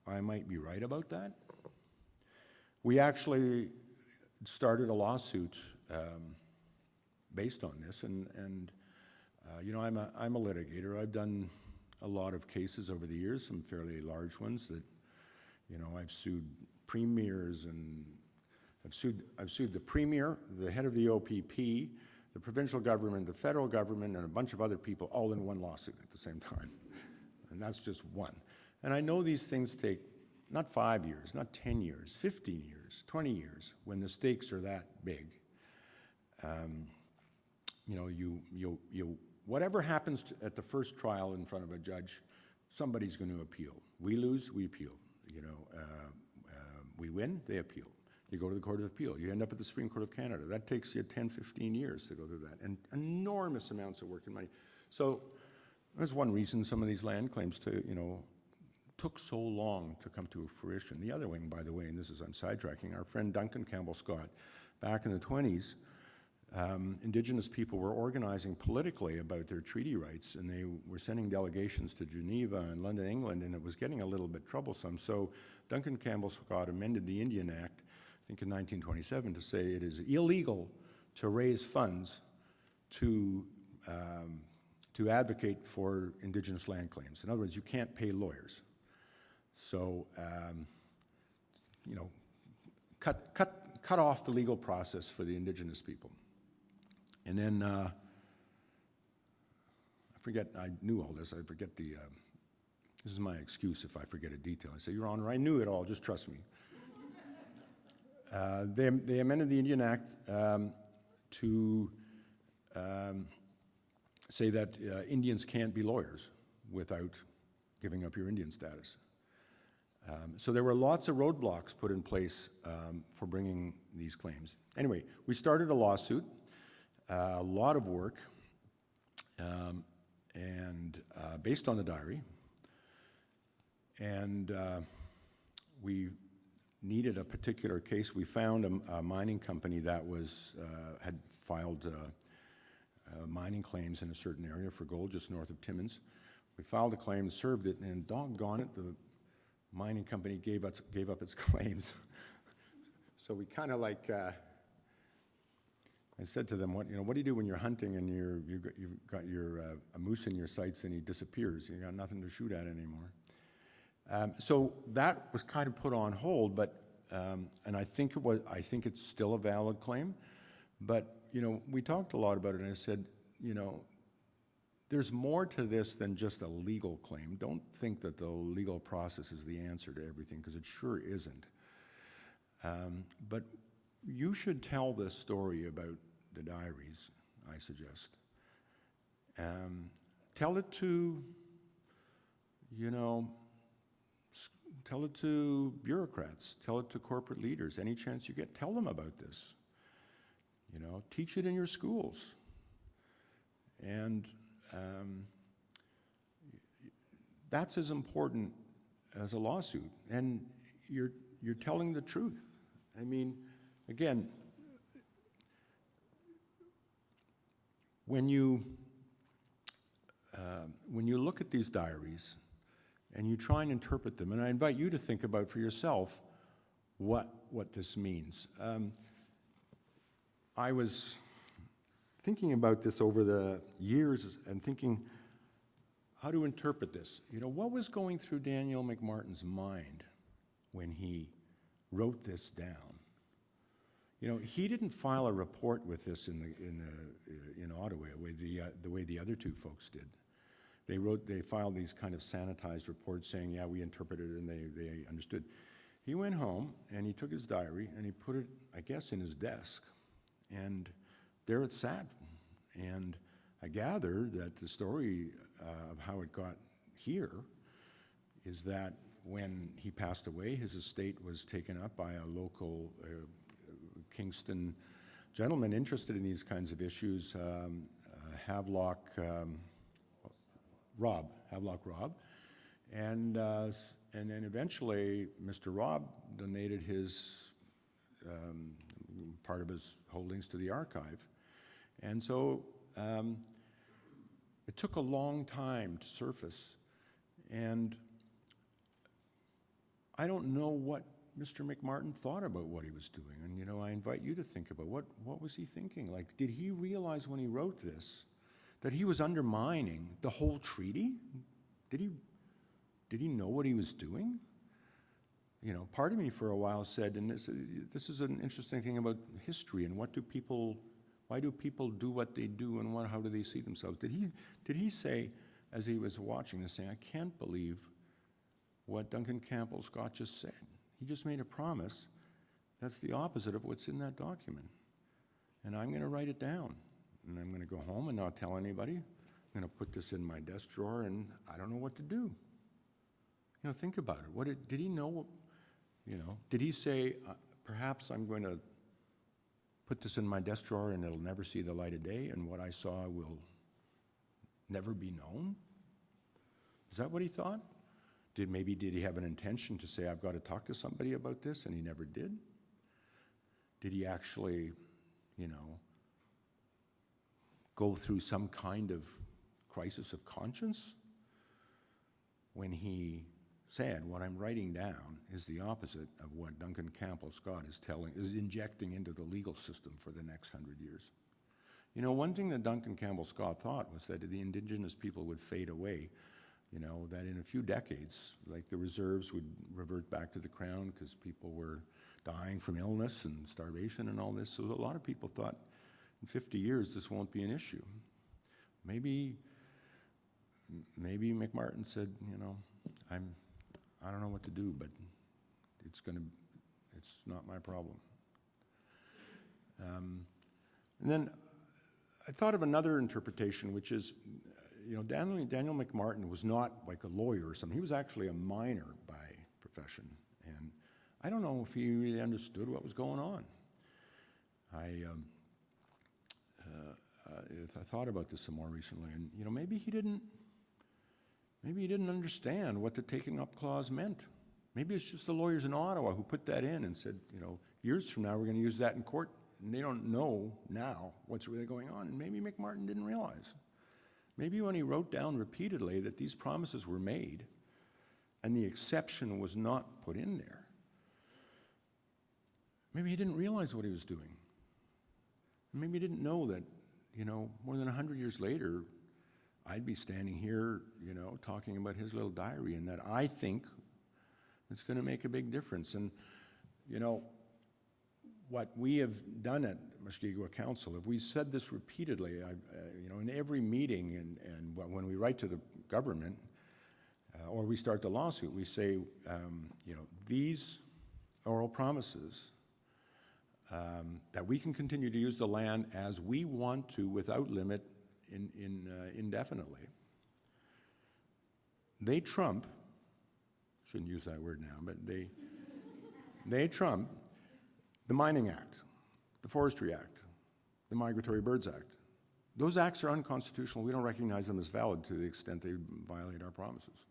I might be right about that. We actually started a lawsuit um, based on this, and, and uh, you know, I'm a, I'm a litigator. I've done a lot of cases over the years, some fairly large ones that, you know, I've sued premiers and I've sued, I've sued the premier, the head of the OPP, the provincial government, the federal government, and a bunch of other people all in one lawsuit at the same time. *laughs* And that's just one. And I know these things take not five years, not 10 years, 15 years, 20 years, when the stakes are that big. Um, you know, you, you, you, whatever happens to- at the first trial in front of a judge, somebody's going to appeal. We lose, we appeal. You know, uh, uh, we win, they appeal. You go to the Court of Appeal, you end up at the Supreme Court of Canada. That takes you 10, 15 years to go through that, and enormous amounts of work and money. So that's one reason some of these land claims to, you know, took so long to come to fruition. The other wing, by the way, and this is, I'm sidetracking, our friend Duncan Campbell Scott, back in the 20s, um, Indigenous people were organizing politically about their treaty rights, and they were sending delegations to Geneva and London, England, and it was getting a little bit troublesome. So Duncan Campbell Scott amended the Indian Act, I think in 1927, to say it is illegal to raise funds to, um, to advocate for Indigenous land claims. In other words, you can't pay lawyers. So, um, you know, cut, cut, cut off the legal process for the indigenous people. And then, uh, I forget, I knew all this, I forget the, um, this is my excuse if I forget a detail. I say, Your Honor, I knew it all, just trust me. Uh, They they amended the Indian Act um, to um, say that uh, Indians can't be lawyers without giving up your Indian status. Um, So there were lots of roadblocks put in place um, for bringing these claims. Anyway, we started a lawsuit, uh, a lot of work, um, and uh, based on the diary. And uh, we needed a particular case. We found a, a mining company that was, uh, had filed uh, uh, mining claims in a certain area for gold just north of Timmins. We filed a claim, served it, and doggone it, the mining company gave us, gave up its *laughs* claims. So we kind of like, uh, I said to them, what, you know, what do you do when you're hunting and you're, you've got, you've got your, uh, a moose in your sights and he disappears? You got nothing to shoot at anymore. Um, so that was kind of put on hold, but, um, and I think it was, I think it's still a valid claim. But, you know, we talked a lot about it and I said, you know, there's more to this than just a legal claim. Don't think that the legal process is the answer to everything, because it sure isn't. Um, But you should tell this story about the diaries, I suggest. Um, Tell it to you know, tell it to bureaucrats, tell it to corporate leaders, any chance you get, tell them about this. You know, teach it in your schools. And um, that's as important as a lawsuit. And you're, you're telling the truth. I mean, again, when you, um, when you look at these diaries and you try and interpret them, and I invite you to think about for yourself what, what this means. Um, I was thinking about this over the years and thinking how to interpret this. You know, what was going through Daniel MacMartin's mind when he wrote this down? You know, he didn't file a report with this in the, in the, uh, in Ottawa, the uh, the way the other two folks did. They wrote, they filed these kind of sanitized reports saying, yeah, we interpreted it and they, they understood. He went home and he took his diary and he put it, I guess, in his desk. And there it sat. And I gather that the story uh, of how it got here is that when he passed away, his estate was taken up by a local uh, Kingston gentleman interested in these kinds of issues, um, uh, Havelock, um, Rob, Havelock Rob. And, uh, and then eventually, Mr. Rob donated his, um, part of his holdings to the archive. And so um, it took a long time to surface. And I don't know what Mr. MacMartin thought about what he was doing. And, you know, I invite you to think about what, what was he thinking? Like, did he realize when he wrote this that he was undermining the whole treaty? Did he, did he know what he was doing? You know, part of me for a while said, and this, this is an interesting thing about history and what do people, why do people do what they do and what, how do they see themselves? Did he, did he say, as he was watching this, saying, I can't believe what Duncan Campbell Scott just said? He just made a promise that's the opposite of what's in that document. And I'm going to write it down. And I'm going to go home and not tell anybody. I'm going to put this in my desk drawer and I don't know what to do. You know, think about it. What did, did he know? You know, did he say, uh, perhaps I'm going to put this in my desk drawer and it'll never see the light of day and what I saw will never be known? Is that what he thought? Did maybe did he have an intention to say I've got to talk to somebody about this and he never did? Did he actually, you know, go through some kind of crisis of conscience when he said what I'm writing down is the opposite of what Duncan Campbell Scott is telling is injecting into the legal system for the next hundred years. You know, one thing that Duncan Campbell Scott thought was that the indigenous people would fade away you know, that in a few decades, like the reserves would revert back to the crown because people were dying from illness and starvation and all this. So a lot of people thought in 50 years this won't be an issue. Maybe, maybe MacMartin said, you know, I'm, I don't know what to do, but it's going to, it's not my problem. Um, and then I thought of another interpretation, which is, you know, Daniel, Daniel MacMartin was not like a lawyer or something. He was actually a miner by profession. And I don't know if he really understood what was going on. I, um, uh, uh, I thought about this some more recently, and, you know, maybe he didn't, maybe he didn't understand what the taking up clause meant. Maybe it's just the lawyers in Ottawa who put that in and said, you know, years from now, we're going to use that in court. And they don't know now what's really going on. And maybe MacMartin didn't realize. Maybe when he wrote down repeatedly that these promises were made and the exception was not put in there, maybe he didn't realize what he was doing. Maybe he didn't know that, you know, more than 100 years later, I'd be standing here, you know, talking about his little diary and that I think it's going to make a big difference. And, you know, what we have done at Mushkegowuk Council, if we said this repeatedly, I, uh, you know, in every meeting and, and when we write to the government, uh, or we start the lawsuit, we say, um, you know, these oral promises um, that we can continue to use the land as we want to without limit in, in, uh, indefinitely. they trump, shouldn't use that word now, but they, they trump the Mining Act, the Forestry Act, the Migratory Birds Act. Those acts are unconstitutional. We don't recognize them as valid to the extent they violate our promises.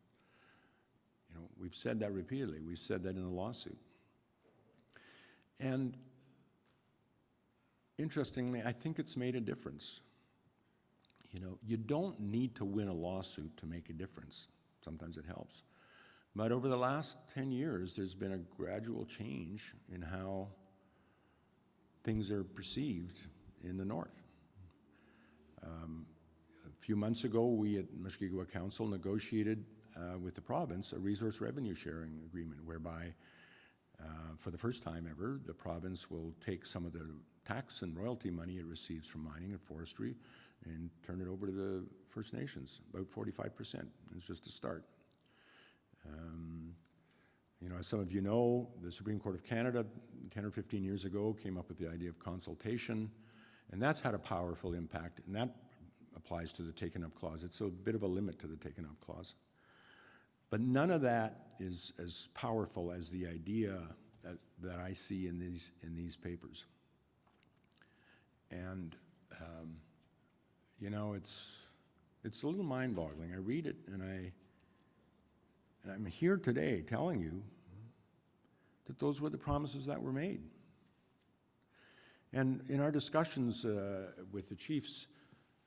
You know, we've said that repeatedly. We've said that in a lawsuit. And interestingly, I think it's made a difference. You know, you don't need to win a lawsuit to make a difference. Sometimes it helps. But over the last 10 years, there's been a gradual change in how things are perceived in the north. Um, a few months ago, we at Mushkegowuk Council negotiated uh, with the province a resource revenue sharing agreement whereby, uh, for the first time ever, the province will take some of the tax and royalty money it receives from mining and forestry and turn it over to the First Nations, about 45%. It's just a start. Um, you know, as some of you know, the Supreme Court of Canada, 10 or 15 years ago, came up with the idea of consultation, and that's had a powerful impact, and that applies to the taken up clause. It's a bit of a limit to the taken up clause. But none of that is as powerful as the idea that, that I see in these, in these papers. And, um, you know, it's, it's a little mind-boggling. I read it and I, and I'm here today telling you that those were the promises that were made. And in our discussions uh, with the chiefs,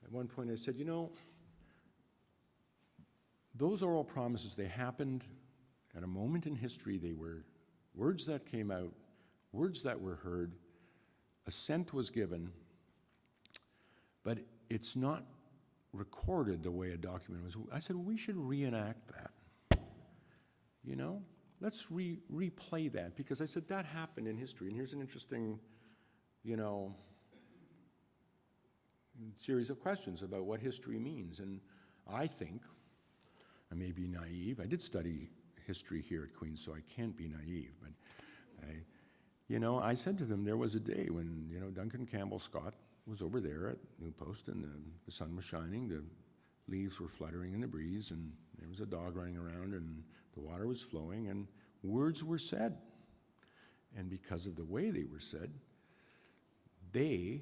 at one point I said, you know, those oral promises, they happened at a moment in history. They were words that came out, words that were heard, assent was given, but it's not recorded the way a document was. I said, we should reenact that. You know, let's re replay that because I said that happened in history. And here's an interesting, you know, series of questions about what history means. And I think, I may be naive, I did study history here at Queen's, so I can't be naive, but I, you know, I said to them there was a day when, you know, Duncan Campbell Scott was over there at New Post and the, the sun was shining, the leaves were fluttering in the breeze, and there was a dog running around, and the water was flowing, and words were said. And because of the way they were said, they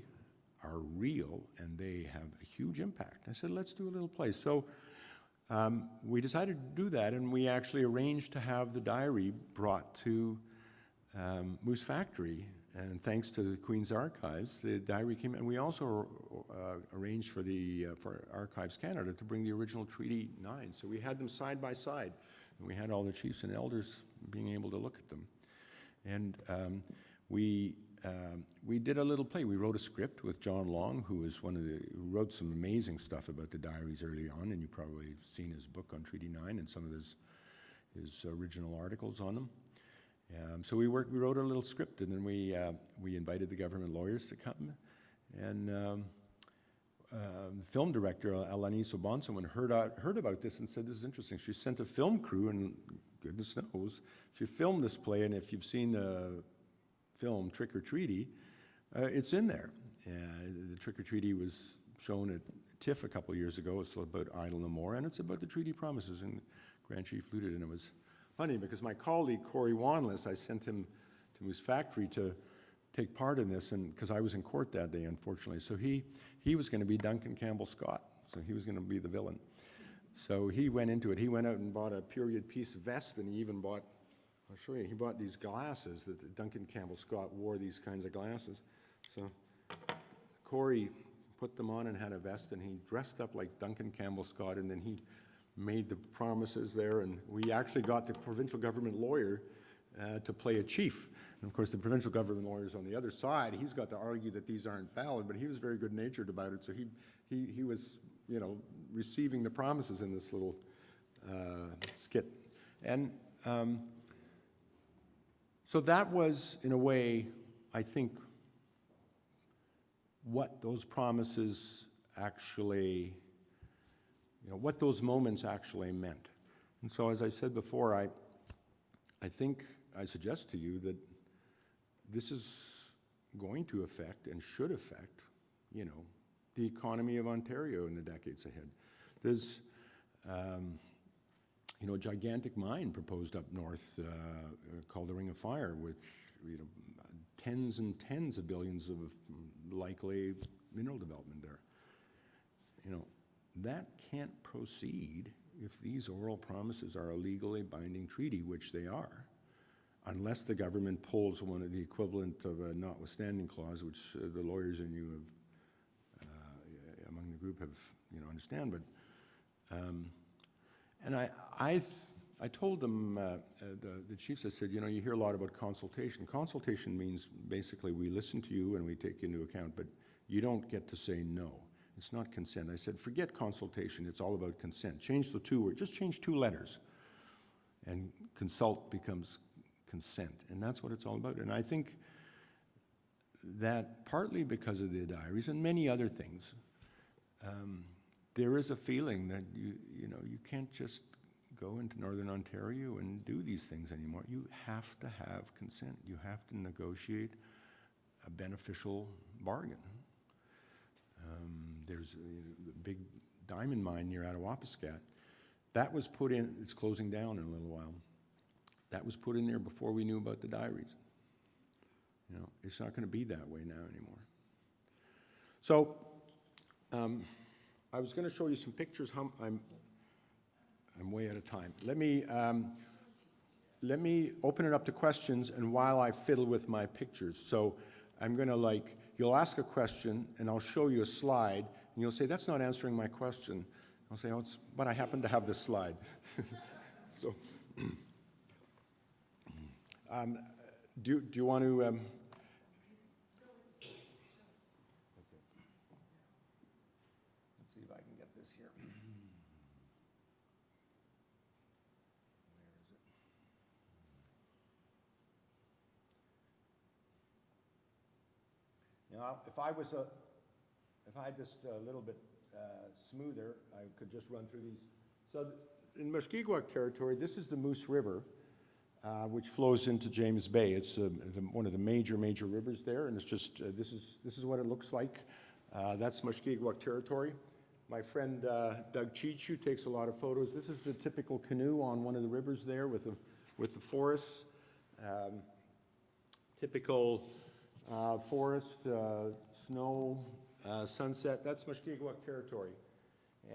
are real and they have a huge impact. I said, let's do a little play. So um, we decided to do that, and we actually arranged to have the diary brought to um, Moose Factory. And thanks to the Queen's Archives, the diary came, and we also uh, arranged for the uh, for Archives Canada to bring the original Treaty 9. So we had them side by side, and we had all the chiefs and elders being able to look at them. And um, we um, we did a little play. We wrote a script with John Long, who was one of the who wrote some amazing stuff about the diaries early on, and you probably seen his book on Treaty Nine and some of his his original articles on them. Um, so we worked. We wrote a little script, and then we uh, we invited the government lawyers to come, and. Um, um, film director Alanis Obomsawin, heard, out, heard about this and said, this is interesting, she sent a film crew, and goodness knows, she filmed this play, and if you've seen the film Trick or Treaty, uh, it's in there. Uh, the Trick or Treaty was shown at TIFF a couple years ago. It's about Idle No More, and it's about the treaty promises, and Grand Chief Louttit, and it was funny because my colleague Corey Wanless, I sent him to Moose Factory to take part in this, and because I was in court that day, unfortunately. So he, he was going to be Duncan Campbell Scott, so he was going to be the villain. So he went into it. He went out and bought a period piece vest, and he even bought I'll show you. He bought these glasses that Duncan Campbell Scott wore these kinds of glasses. So Corey put them on and had a vest, and he dressed up like Duncan Campbell Scott, and then he made the promises there, and we actually got the provincial government lawyer uh, to play a chief. And of course, the provincial government lawyer is on the other side. He's got to argue that these aren't valid, but he was very good-natured about it, so he, he, he was, you know, receiving the promises in this little uh, skit. And um, so that was, in a way, I think, what those promises actually, you know, what those moments actually meant. And so, as I said before, I, I think I suggest to you that this is going to affect and should affect, you know, the economy of Ontario in the decades ahead. There's, um, you know, a gigantic mine proposed up north uh, called the Ring of Fire, with you know tens and tens of billions of likely mineral development there. You know, that can't proceed if these oral promises are a legally binding treaty, which they are, unless the government pulls one of the equivalent of a notwithstanding clause, which uh, the lawyers in you have, uh, among the group have, you know, understand. But um, and I, I, I told them, uh, uh, the, the chiefs, I said, you know, you hear a lot about consultation. Consultation means basically we listen to you and we take into account, but you don't get to say no. It's not consent. I said, forget consultation. It's all about consent. Change the two words. Just change two letters. And consult becomes consent. And that's what it's all about. And I think that partly because of the diaries and many other things, um, there is a feeling that you, you know, you can't just go into Northern Ontario and do these things anymore. You have to have consent. You have to negotiate a beneficial bargain. Um, there's a, the big diamond mine near Attawapiskat. That was put in, it's closing down in a little while. That was put in there before we knew about the diaries. You know, it's not going to be that way now anymore. So, um, I was going to show you some pictures. I'm, I'm way out of time. Let me, um, let me open it up to questions, and while I fiddle with my pictures. So I'm going to like, you'll ask a question, and I'll show you a slide, and you'll say, that's not answering my question. I'll say, oh, it's, but I happen to have this slide. *laughs* so, *clears throat* um, do, do you want to, um, Let's see if I can get this here. *clears throat* Where is it? Now, if I was a, if I had this a little bit uh, smoother, I could just run through these. So th- in Mushkegowuk territory, this is the Moose River, uh, which flows into James Bay. It's uh, one of the major, major rivers there, and it's just, uh, this is, this is what it looks like. Uh, That's Mushkegowuk territory. My friend uh, Doug Chichu takes a lot of photos. This is the typical canoe on one of the rivers there with the, with the forests. Um, Typical uh, forest, uh, snow, uh, sunset, that's Mushkegowuk territory.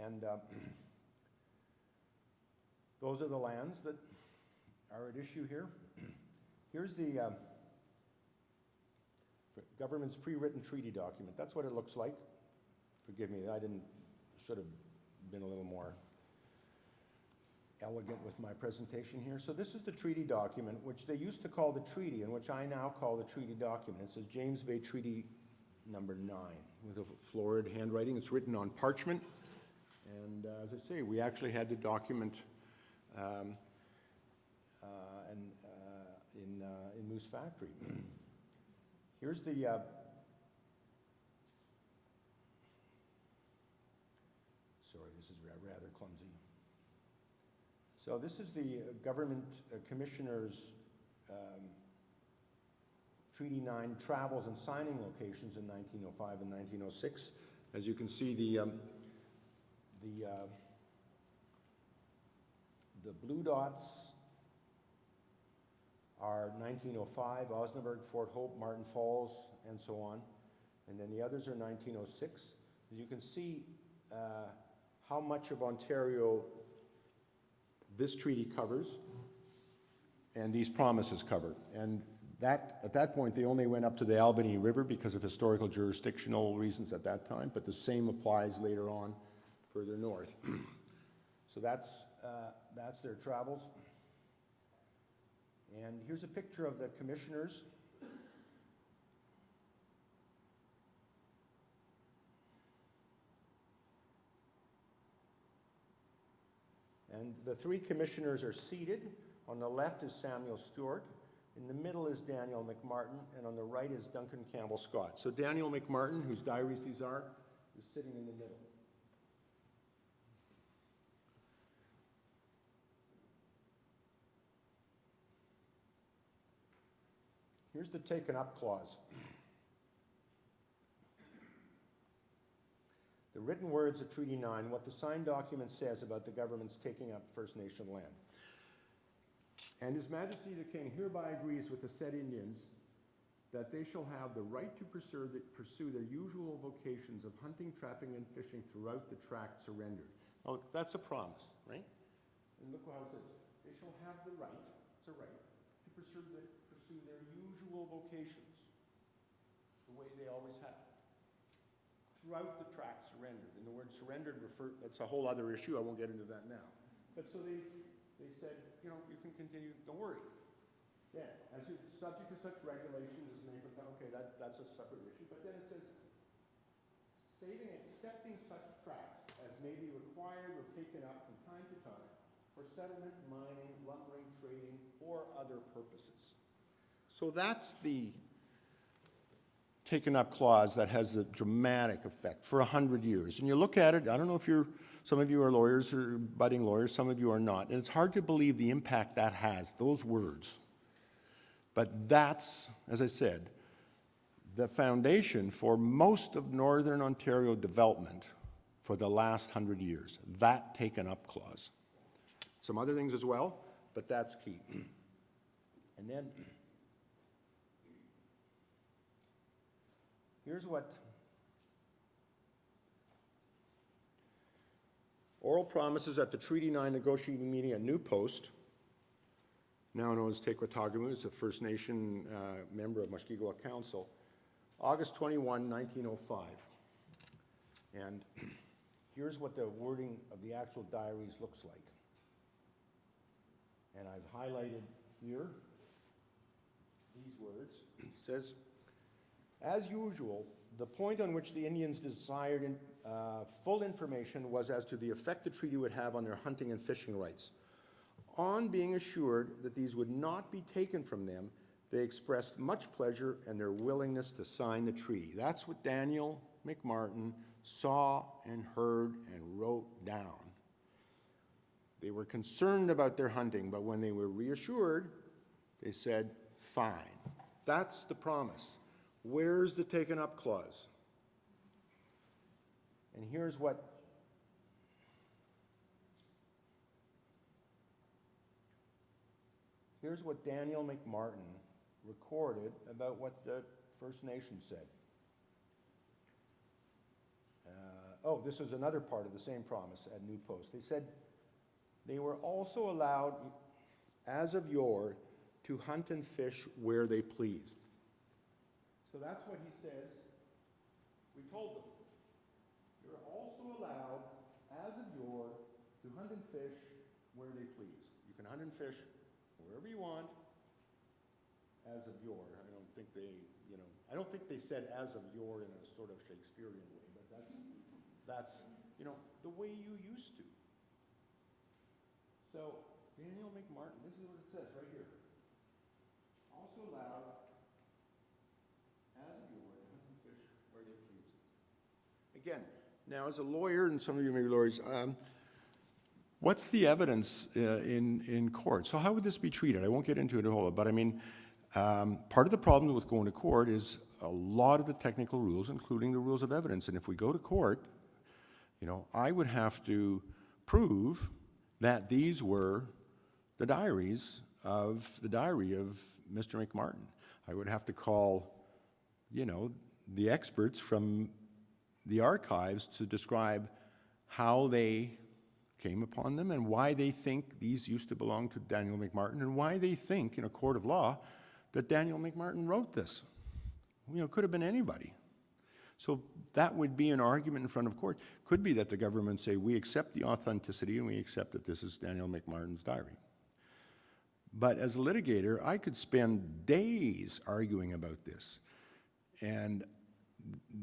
And uh, *clears throat* those are the lands that are at issue here. *clears throat* Here's the um, government's pre-written treaty document. That's what it looks like. Forgive me, I didn't, should have been a little more elegant with my presentation here. So this is the treaty document, which they used to call the treaty, and which I now call the treaty document. It says James Bay Treaty Number Nine, with a florid handwriting. It's written on parchment. And uh, as I say, we actually had the document um, uh, and, uh, in, uh, in Moose Factory. *clears throat* Here's the, uh, sorry, this is rather clumsy. So this is the uh, government commissioners' um, Treaty 9 travels and signing locations in 1905 and 1906. As you can see, the, um, the, uh, the blue dots are 1905, Osnaburg, Fort Hope, Martin Falls, and so on. And then the others are 1906. As you can see, uh, how much of Ontario this treaty covers and these promises cover. And that, at that point, they only went up to the Albany River because of historical jurisdictional reasons at that time, but the same applies later on further north. *clears throat* So that's, uh, that's their travels. And here's a picture of the commissioners. And the three commissioners are seated. On the left is Samuel Stewart, in the middle is Daniel MacMartin, and on the right is Duncan Campbell Scott. So Daniel MacMartin, whose diaries these are, is sitting in the middle. Here's the taken up clause. The written words of Treaty 9, what the signed document says about the government's taking up First Nation land. And His Majesty the King hereby agrees with the said Indians that they shall have the right to pursue, their usual vocations of hunting, trapping, and fishing throughout the tract surrendered. Oh, that's a promise, right? And look how it says, they shall have the right, it's a right, to pursue, the, pursue their usual vocations, the way they always have. Throughout the tract surrendered, and the word surrendered refer, that's a whole other issue, I won't get into that now. But so they, they said, you know, you can continue, don't worry. Yeah, as you, subject to such regulations as may become, okay, that, that's a separate issue, but then it says, saving, and accepting such tracts as may be required or taken up from time to time for settlement, mining, lumbering, trading, or other purposes. So that's the taken up clause that has a dramatic effect for a hundred years. And you look at it, I don't know if you're, some of you are lawyers or budding lawyers, some of you are not, and it's hard to believe the impact that has, those words. But that's, as I said, the foundation for most of Northern Ontario development for the last hundred years, that taken up clause. Some other things as well, but that's key. And then, here's what oral promises at the Treaty 9 negotiating meeting at New Post, now known as Taykwa Tagamou, is a First Nation uh, member of Mushkegowuk Council, August 21, 1905. And *clears throat* here's what the wording of the actual diaries looks like. And I've highlighted here these words. It says, as usual, the point on which the Indians desired in- uh, full information was as to the effect the treaty would have on their hunting and fishing rights. On being assured that these would not be taken from them, they expressed much pleasure and their willingness to sign the treaty. That's what Daniel MacMartin saw and heard and wrote down. They were concerned about their hunting, but when they were reassured, they said, fine. That's the promise. Where's the taken up clause? And here's what Here's what Daniel MacMartin recorded about what the First Nation said. Uh, oh, this is another part of the same promise at New Post. They said they were also allowed, as of yore, to hunt and fish where they pleased. So that's what he says. We told them. You're also allowed, as of yore, to hunt and fish where they please. You can hunt and fish wherever you want, as of yore. I don't think they, you know, I don't think they said as of yore in a sort of Shakespearean way, but that's, that's, you know, the way you used to. So, Daniel MacMartin, this is what it says right here. Also allowed, as of yore, to hunt and fish where they please. Again, now as a lawyer, and some of you may be lawyers, um, what's the evidence uh, in, in court? So how would this be treated? I won't get into it a whole lot, but I mean, um, part of the problem with going to court is a lot of the technical rules, including the rules of evidence. And if we go to court, you know, I would have to prove that these were the diaries of, the diary of Mr. MacMartin. I would have to call, you know, the experts from the archives to describe how they came upon them and why they think these used to belong to Daniel MacMartin and why they think in a court of law that Daniel MacMartin wrote this. You know, could have been anybody. So that would be an argument in front of court. Could be that the government say, we accept the authenticity and we accept that this is Daniel MacMartin's diary. But as a litigator, I could spend days arguing about this. And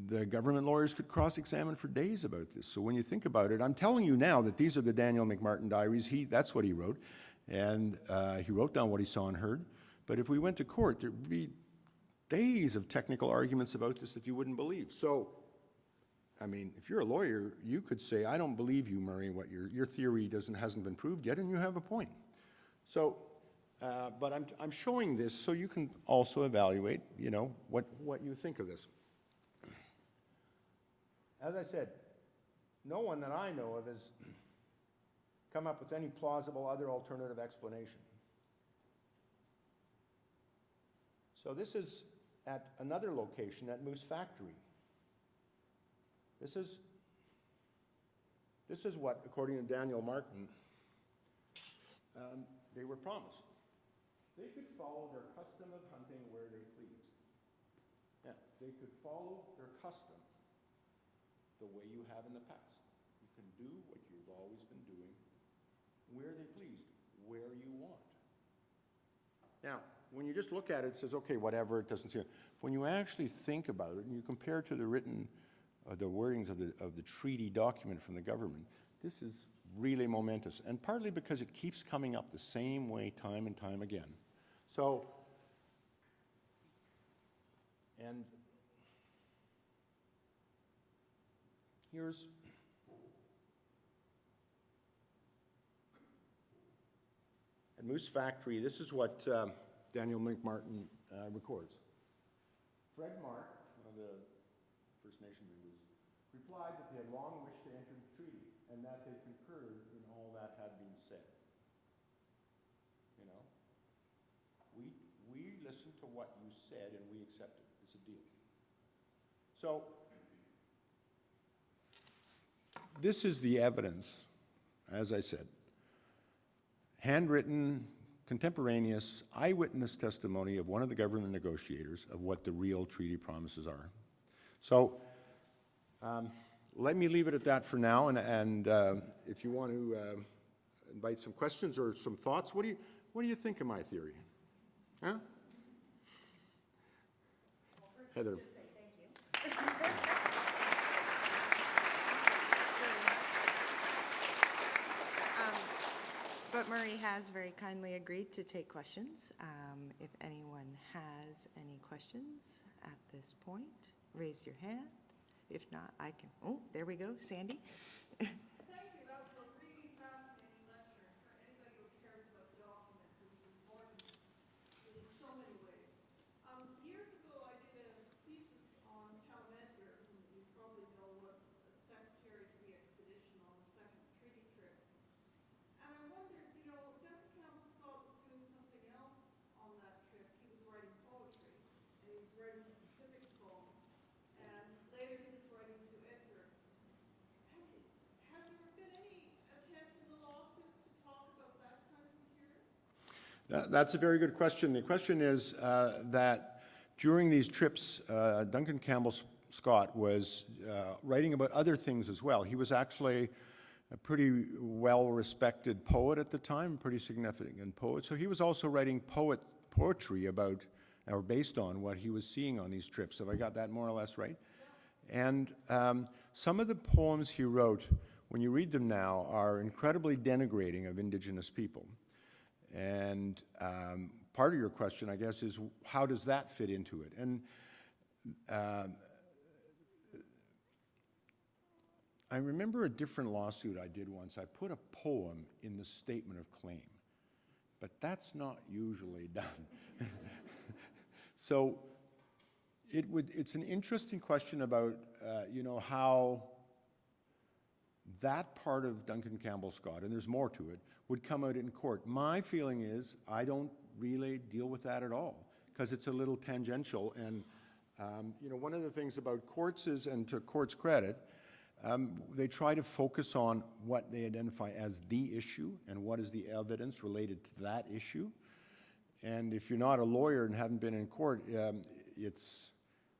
the government lawyers could cross-examine for days about this. So when you think about it, I'm telling you now that these are the Daniel MacMartin diaries. He, that's what he wrote. And uh, he wrote down what he saw and heard. But if we went to court, there'd be days of technical arguments about this that you wouldn't believe. So, I mean, if you're a lawyer, you could say, I don't believe you, Murray, what your, your theory doesn't, hasn't been proved yet, and you have a point. So, uh, but I'm, I'm showing this so you can also evaluate, you know, what, what you think of this. As I said, no one that I know of has come up with any plausible other alternative explanation. So this is at another location, at Moose Factory. This is, this is what, according to Daniel Martin, um, they were promised. They could follow their custom of hunting where they pleased. Yeah, they could follow their custom the way you have in the past. You can do what you've always been doing where they pleased, where you want. Now, when you just look at it, it says, okay, whatever, it doesn't seem. When you actually think about it and you compare it to the written, uh, the wordings of the, of the treaty document from the government, this is really momentous, and partly because it keeps coming up the same way time and time again. So, and here's At Moose Factory, this is what um, Daniel MacMartin uh, records. Fred Mark, one of the First Nation members, replied that they had long wished to enter the treaty and that they concurred in all that had been said. You know? We, we listened to what you said and we accepted. It. It's a deal. So, this is the evidence, as I said, handwritten, contemporaneous, eyewitness testimony of one of the government negotiators of what the real treaty promises are. So um, let me leave it at that for now, and, and uh, if you want to uh, invite some questions or some thoughts, what do you, what do you think of my theory? Huh? Heather. But Murray has very kindly agreed to take questions. Um, If anyone has any questions at this point, raise your hand. If not, I can, oh, there we go, Sandy. *laughs* Thank you, that was a really fascinating lecture for anybody who cares about documents, it was important in so many ways. Um, years ago, I did a thesis on Cal Edgar, who you probably know was a secretary to the expedition on the second treaty trip. And I wondered, you know, Duncan Campbell Scott was doing something else on that trip, he was writing poetry, and he was writing specific poems. And later he was writing to Edgar. Have you, has there been any attempt in the lawsuits to talk about that kind of material? That- That's a very good question. The question is uh, that during these trips, uh, Duncan Campbell Scott was uh, writing about other things as well. He was actually a pretty well-respected poet at the time, pretty significant poet. So he was also writing poet poetry about, or based on what he was seeing on these trips. Have I got that more or less right? And um, some of the poems he wrote, when you read them now, are incredibly denigrating of Indigenous people. And um, part of your question, I guess, is how does that fit into it? And um, I remember a different lawsuit I did once. I put a poem in the statement of claim, but that's not usually *laughs* done. so it would, it's an interesting question about, uh, you know, how that part of Duncan Campbell Scott, and there's more to it, would come out in court. My feeling is I don't really deal with that at all because it's a little tangential. And, um, you know, one of the things about courts is, and to court's credit, um, they try to focus on what they identify as the issue and what is the evidence related to that issue. And if you're not a lawyer and haven't been in court, um, it's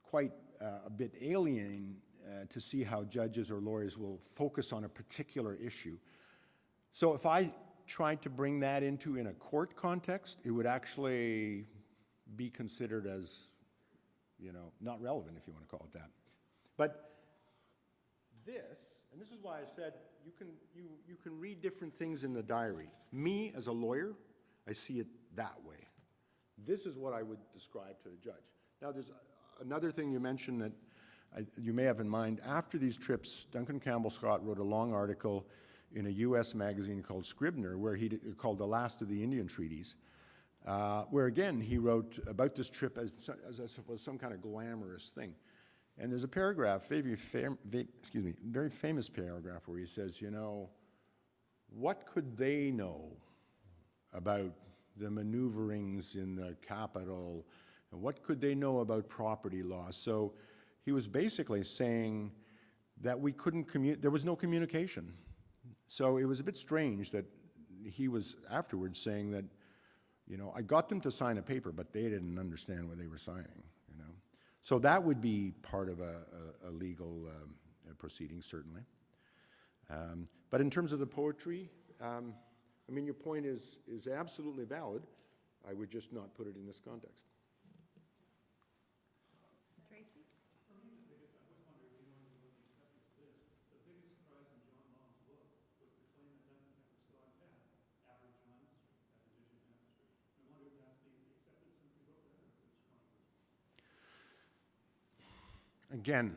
quite uh, a bit alien uh, to see how judges or lawyers will focus on a particular issue. So if I tried to bring that into in a court context, it would actually be considered as, you know, not relevant, if you want to call it that. But this, and this is why I said you can, you, you can read different things in the diary. Me, as a lawyer, I see it that way. This is what I would describe to the judge. Now, there's another thing you mentioned that I, you may have in mind. After these trips, Duncan Campbell Scott wrote a long article in a U.S. magazine called Scribner, where he called "The Last of the Indian Treaties," uh, where again he wrote about this trip as, as was some kind of glamorous thing. And there's a paragraph, very excuse me, very famous paragraph where he says, you know, what could they know about the maneuverings in the capital? And what could they know about property law? So he was basically saying that we couldn't commu, there was no communication. So it was a bit strange that he was afterwards saying that, you know, I got them to sign a paper, but they didn't understand what they were signing, you know? So that would be part of a, a, a legal um, proceeding, certainly. Um, But in terms of the poetry, um, I mean, your point is, is absolutely valid. I would just not put it in this context. Again,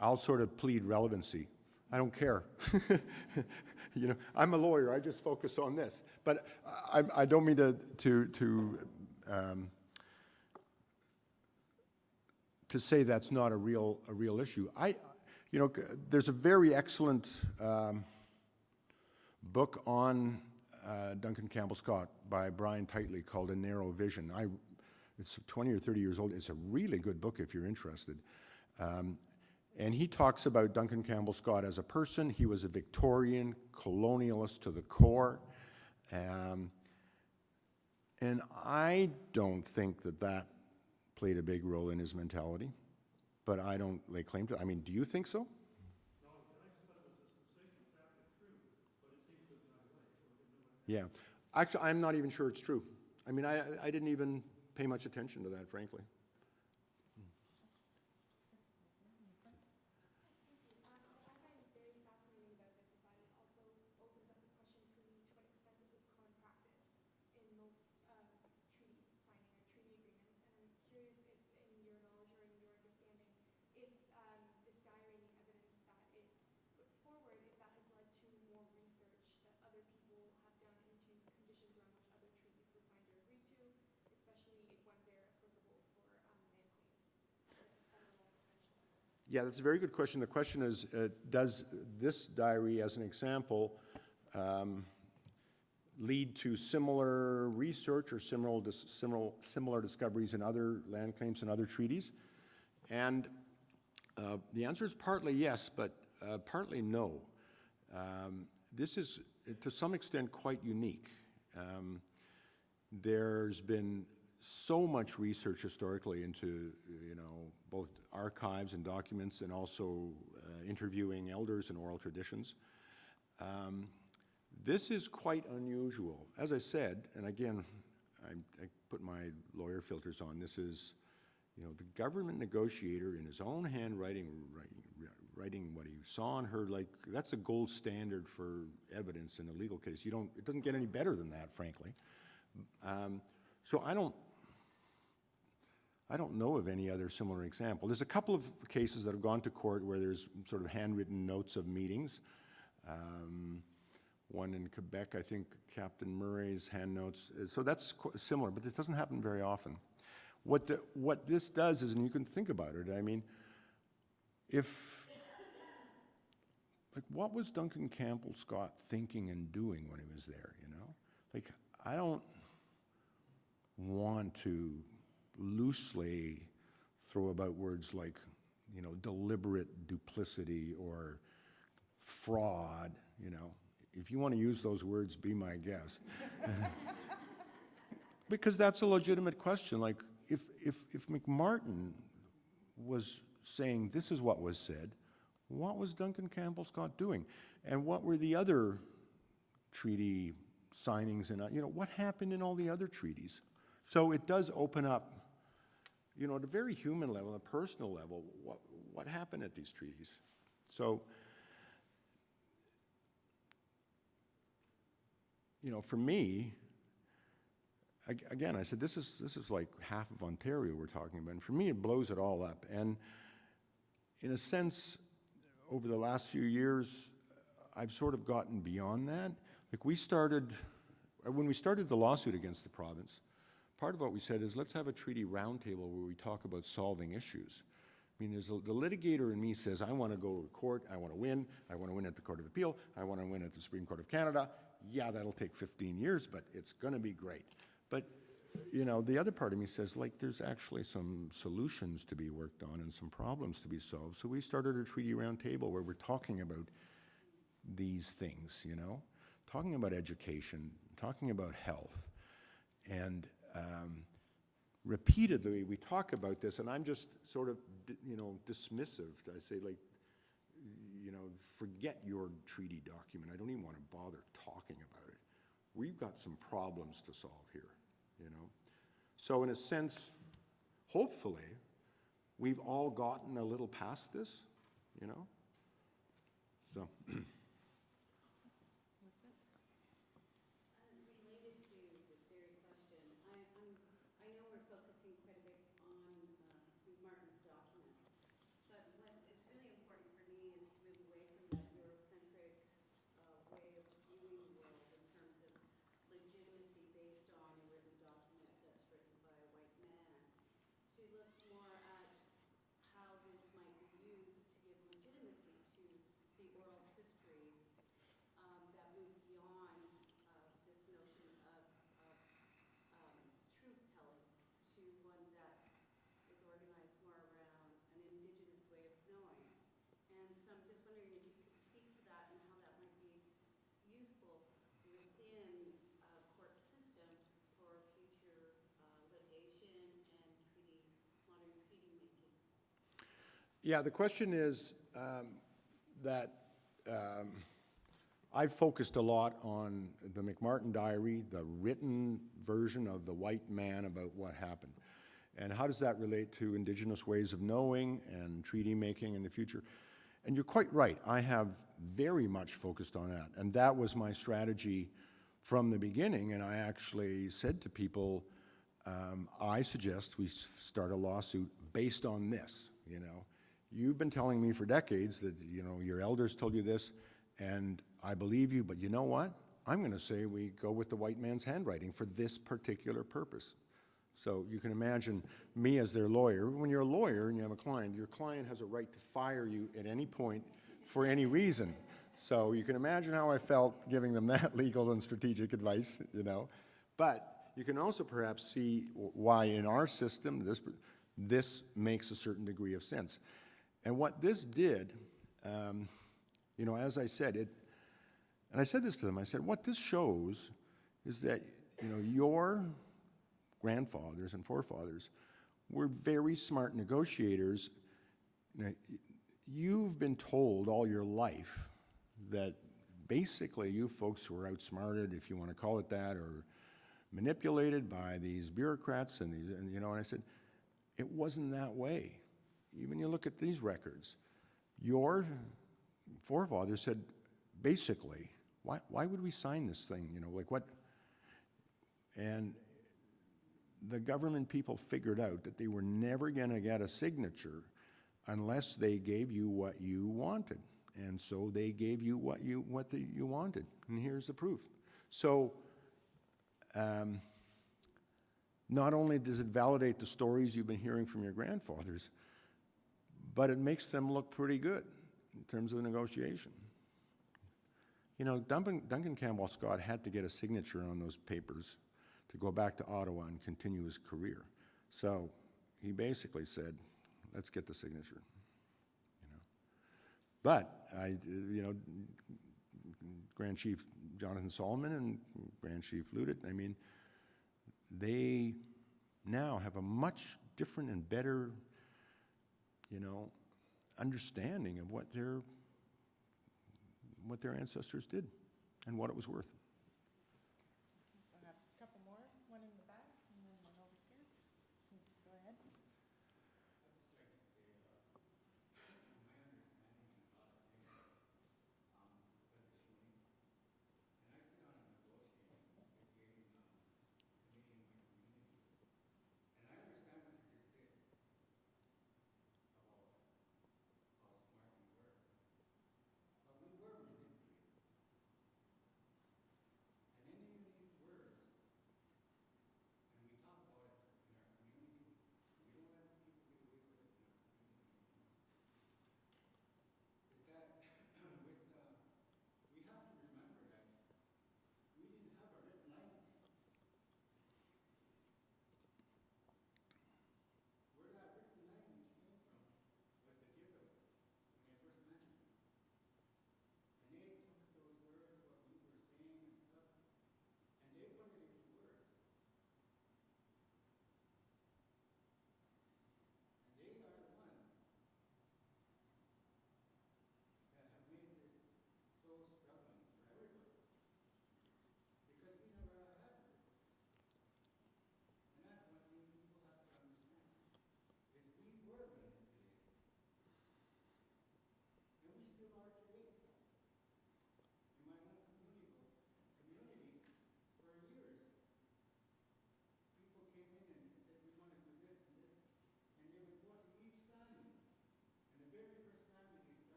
I'll sort of plead relevancy. I don't care. *laughs* You know, I'm a lawyer, I just focus on this. But I, I don't mean to, to, to, um, to say that's not a real, a real issue. I, you know, there's a very excellent um, book on uh, Duncan Campbell Scott by Brian Titley called A Narrow Vision. I, it's 20 or 30 years old. It's a really good book if you're interested. Um, and he talks about Duncan Campbell Scott as a person. He was a Victorian colonialist to the core. Um, and I don't think that that played a big role in his mentality, but I don't lay claim to, I mean, do you think so? Yeah. Actually, I'm not even sure it's true. I mean, I, I didn't even pay much attention to that, frankly. Um, what I find very fascinating about this is that it also opens up the question for me to what extent this is common practice in most uh, treaty signing or treaty agreements. And I'm curious if, in your knowledge or in your understanding, if um, this diary and the evidence that it puts forward, if that has led to more research that other people have done into conditions around which other treaties were signed or agreed to, especially when they're applicable for um, land claims at a federal or provincial level. Yeah, that's a very good question. The question is, uh, does this diary, as an example, um, lead to similar research or similar, dis- similar, similar discoveries in other land claims and other treaties? And uh, the answer is partly yes, but uh, partly no. Um, This is, to some extent, quite unique. Um, There's been so much research historically into, you know, both archives and documents and also uh, interviewing elders and oral traditions. Um, This is quite unusual. As I said, and again, I, I put my lawyer filters on, this is, you know, the government negotiator in his own handwriting, writing, writing what he saw and heard, like, that's a gold standard for evidence in a legal case. You don't, it doesn't get any better than that, frankly. Um, So I don't, I don't know of any other similar example. There's a couple of cases that have gone to court where there's sort of handwritten notes of meetings. Um, One in Quebec, I think Captain Murray's hand notes, so that's similar, but it doesn't happen very often. What, the, what this does is, and you can think about it, I mean, if, like, what was Duncan Campbell Scott thinking and doing when he was there, you know? Like, I don't want to loosely throw about words like, you know, deliberate duplicity or fraud, you know. If you want to use those words, be my guest. *laughs* Because that's a legitimate question, like, if, if, if MacMartin was saying this is what was said, what was Duncan Campbell Scott doing? And what were the other treaty signings and, you know, what happened in all the other treaties? So it does open up, you know, at a very human level, a personal level, what, what happened at these treaties? So, you know, for me, again, I said, this is, this is like half of Ontario we're talking about. And for me, it blows it all up. And in a sense, over the last few years, I've sort of gotten beyond that. Like we started, when we started the lawsuit against the province, part of what we said is let's have a treaty roundtable where we talk about solving issues. I mean, there's, a- the litigator in me says, I want to go to court, I want to win, I want to win at the Court of Appeal, I want to win at the Supreme Court of Canada. Yeah, that'll take 15 years, but it's going to be great. But, you know, the other part of me says, like, there's actually some solutions to be worked on and some problems to be solved. So we started a treaty roundtable where we're talking about these things, you know? Talking about education, talking about health. And um, repeatedly, we talk about this, and I'm just sort of, you know, dismissive. I say, like, you know, forget your treaty document. I don't even want to bother talking about it. We've got some problems to solve here, you know? So in a sense, hopefully, we've all gotten a little past this, you know? So, *clears throat* Related to this very question, I, I'm, I know we're focusing quite a bit on, uh, Martin's document. But what, it's really important for me is to move away from that Eurocentric, uh, way of viewing the world in terms of legitimacy based on a written document that's written by a white man. To look more at how this might be used to give legitimacy to the oral histories um, that move beyond uh, this notion of, of um, truth-telling to one that is organized more around an indigenous way of knowing. And so I'm just wondering if you could speak to that and how that might be useful within a court system for future uh, litigation and treaty, modern treaty making. Yeah, the question is um, that um, I've focused a lot on the MacMartin Diary, the written version of the white man about what happened. And how does that relate to indigenous ways of knowing and treaty making in the future? And you're quite right, I have very much focused on that. And that was my strategy from the beginning, and I actually said to people, um, I suggest we start a lawsuit based on this, you know? You've been telling me for decades that, you know, your elders told you this, and I believe you, but you know what? I'm gonna say we go with the white man's handwriting for this particular purpose. So you can imagine me as their lawyer. When you're a lawyer and you have a client, your client has a right to fire you at any point for any reason. So you can imagine how I felt giving them *laughs* that legal and strategic advice, you know? But you can also perhaps see why in our system, this, this makes a certain degree of sense. And what this did, um, you know, as I said, it, and I said this to them, I said, what this shows is that, you know, your grandfathers and forefathers were very smart negotiators. You know, You've been told all your life that basically you folks were outsmarted, if you want to call it that, or manipulated by these bureaucrats and these, and, you know, and I said, it wasn't that way. Even you look at these records, your forefathers said, basically, why, why would we sign this thing, you know, like what? And the government people figured out that they were never going to get a signature unless they gave you what you wanted. And so they gave you what you, what the, you wanted. And here's the proof. So um, not only does it validate the stories you've been hearing from your grandfathers, but it makes them look pretty good in terms of the negotiation. You know, Duncan, Duncan Campbell Scott had to get a signature on those papers to go back to Ottawa and continue his career. So he basically said, let's get the signature. You know. But I, you know, Grand Chief Jonathan Solomon and Grand Chief Louttit, I mean, they now have a much different and better, you know, understanding of what their, what their ancestors did and what it was worth.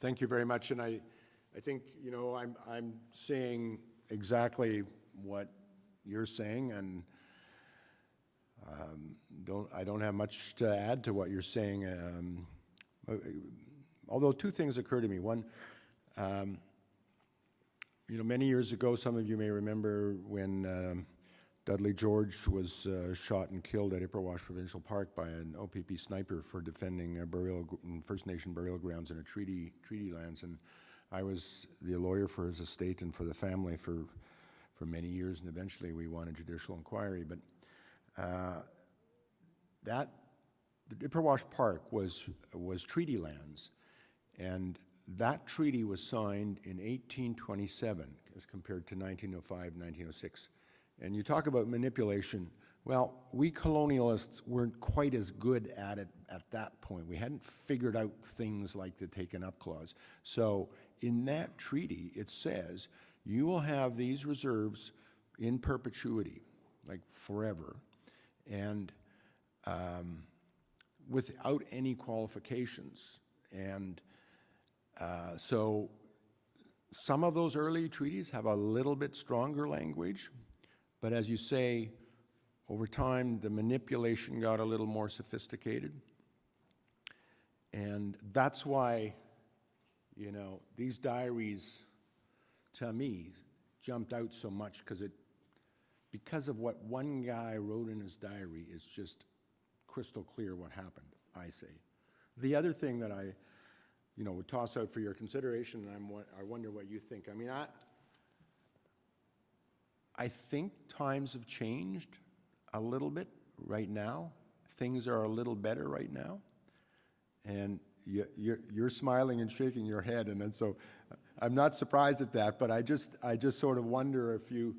Thank you very much, and I, I think, you know, I'm, I'm saying exactly what you're saying, and um, don't, I don't have much to add to what you're saying. um, Although two things occur to me. One, um, you know, many years ago, some of you may remember when um, Dudley George was uh, shot and killed at Ipperwash Provincial Park by an OPP sniper for defending burial, mm, First Nation burial grounds in a treaty, treaty lands. And I was the lawyer for his estate and for the family for, for many years, and eventually we won a judicial inquiry. But uh, that, the Ipperwash Park was, was treaty lands, and that treaty was signed in 1827 as compared to 1905, 1906. And you talk about manipulation. Well, we colonialists weren't quite as good at it at that point. We hadn't figured out things like the taken up clause. So in that treaty, it says you will have these reserves in perpetuity, like forever. And um, without any qualifications. And uh, so some of those early treaties have a little bit stronger language, but as you say, over time, the manipulation got a little more sophisticated. And that's why, you know, these diaries, to me, jumped out so much because it, because of what one guy wrote in his diary, it's just crystal clear what happened, I say. The other thing that I, you know, would toss out for your consideration, and I'm, I wonder what you think. I mean, I, I think times have changed a little bit right now. Things are a little better right now. And you, you're, you're smiling and shaking your head, and then so I'm not surprised at that, but I just, I just sort of wonder if you,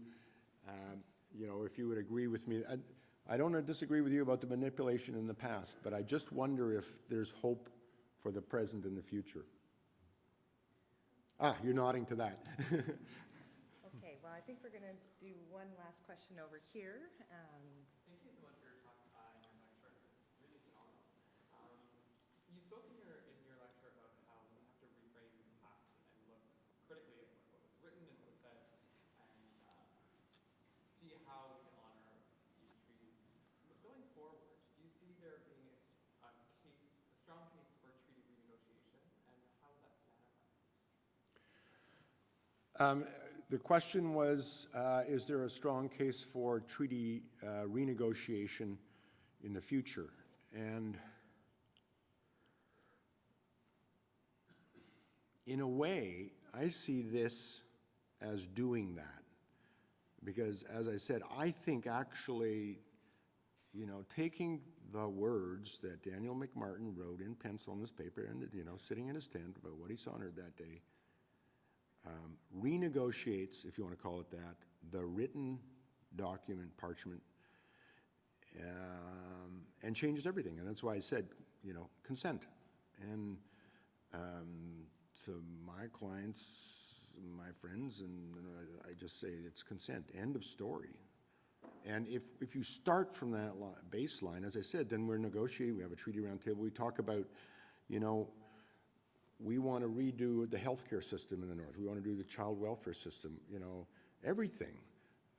um, you know, if you would agree with me. I, I don't disagree with you about the manipulation in the past, but I just wonder if there's hope for the present and the future. Ah, you're nodding to that. *laughs* Okay, well, I think we're going to do one last question over here. Um, Thank you so much for your talk uh, and your lecture. It really phenomenal. Um, you spoke in your in your lecture about how we have to reframe the past and look critically at what, what was written and what was said, and uh, see how we can honor these treaties. But going forward, do you see there being a, s- a case, a strong case for treaty renegotiation, and how would that manifest? Um, The question was, uh, is there a strong case for treaty uh, renegotiation in the future? And in a way, I see this as doing that. Because as I said, I think actually, you know, taking the words that Daniel MacMartin wrote in pencil in this paper and, you know, sitting in his tent about what he saw on Earth that day, um, renegotiates, if you want to call it that, the written document, parchment, um, and changes everything. And that's why I said, you know, consent. And um, to my clients, my friends, and I just say it's consent. End of story. And if, if you start from that baseline, as I said, then we're negotiating, we have a treaty roundtable, we talk about, you know, we want to redo the healthcare system in the north. We want to do the child welfare system, you know, everything.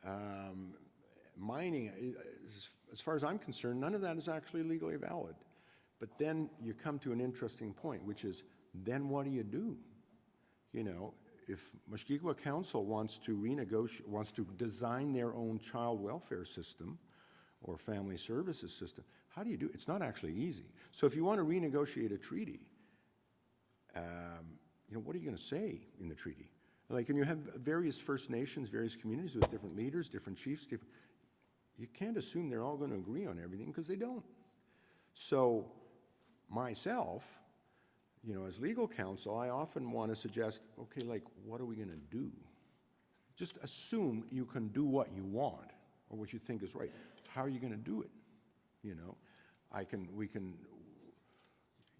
Um, mining, as, as far as I'm concerned, none of that is actually legally valid. But then you come to an interesting point, which is, then what do you do? You know, if Mushkegowuk Council wants to renegotiate, wants to design their own child welfare system or family services system, how do you do it? It's not actually easy. So if you want to renegotiate a treaty, um, you know, what are you going to say in the treaty? Like, and you have various First Nations, various communities with different leaders, different chiefs. Different, you can't assume they're all going to agree on everything because they don't. So, myself, you know, as legal counsel, I often want to suggest, okay, like, what are we going to do? Just assume you can do what you want or what you think is right. How are you going to do it? You know, I can, we can,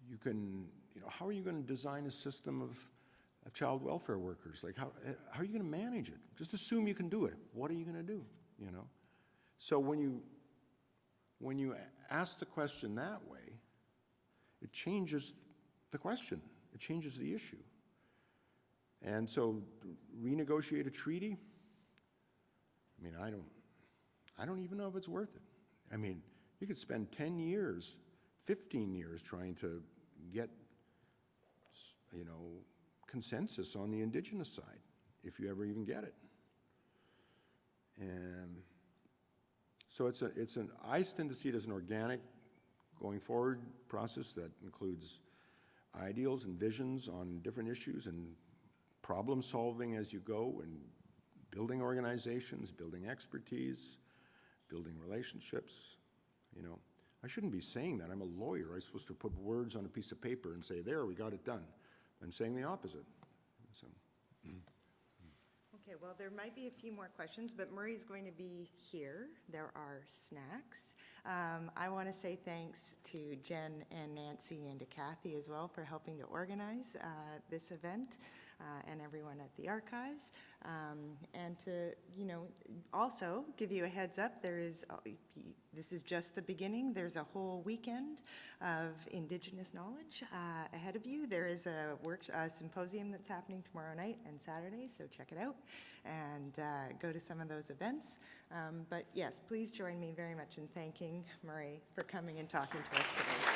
you can, you know, how are you going to design a system of, of child welfare workers? Like, how, eh, how are you going to manage it? Just assume you can do it. What are you going to do, you know? So when you, when you ask the question that way, it changes the question. It changes the issue. And so renegotiate a treaty? I mean, I don't, I don't even know if it's worth it. I mean, you could spend 10 years, 15 years trying to get, you know, consensus on the indigenous side, if you ever even get it. And so it's a, it's an, I tend to see it as an organic, going forward process that includes ideals and visions on different issues and problem solving as you go and building organizations, building expertise, building relationships, you know. I shouldn't be saying that. I'm a lawyer. I'm supposed to put words on a piece of paper and say, there, we got it done. I'm saying the opposite. So, Okay, well, there might be a few more questions, but Murray's going to be here. There are snacks. Um, I want to say thanks to Jen and Nancy and to Kathy as well for helping to organize uh, this event uh, and everyone at the archives. Um, And to, you know, also give you a heads up, there is, uh, this is just the beginning. There's a whole weekend of Indigenous knowledge uh, ahead of you. There is a work, a symposium that's happening tomorrow night and Saturday, so check it out and uh, go to some of those events. Um, But yes, please join me very much in thanking Murray for coming and talking to us today.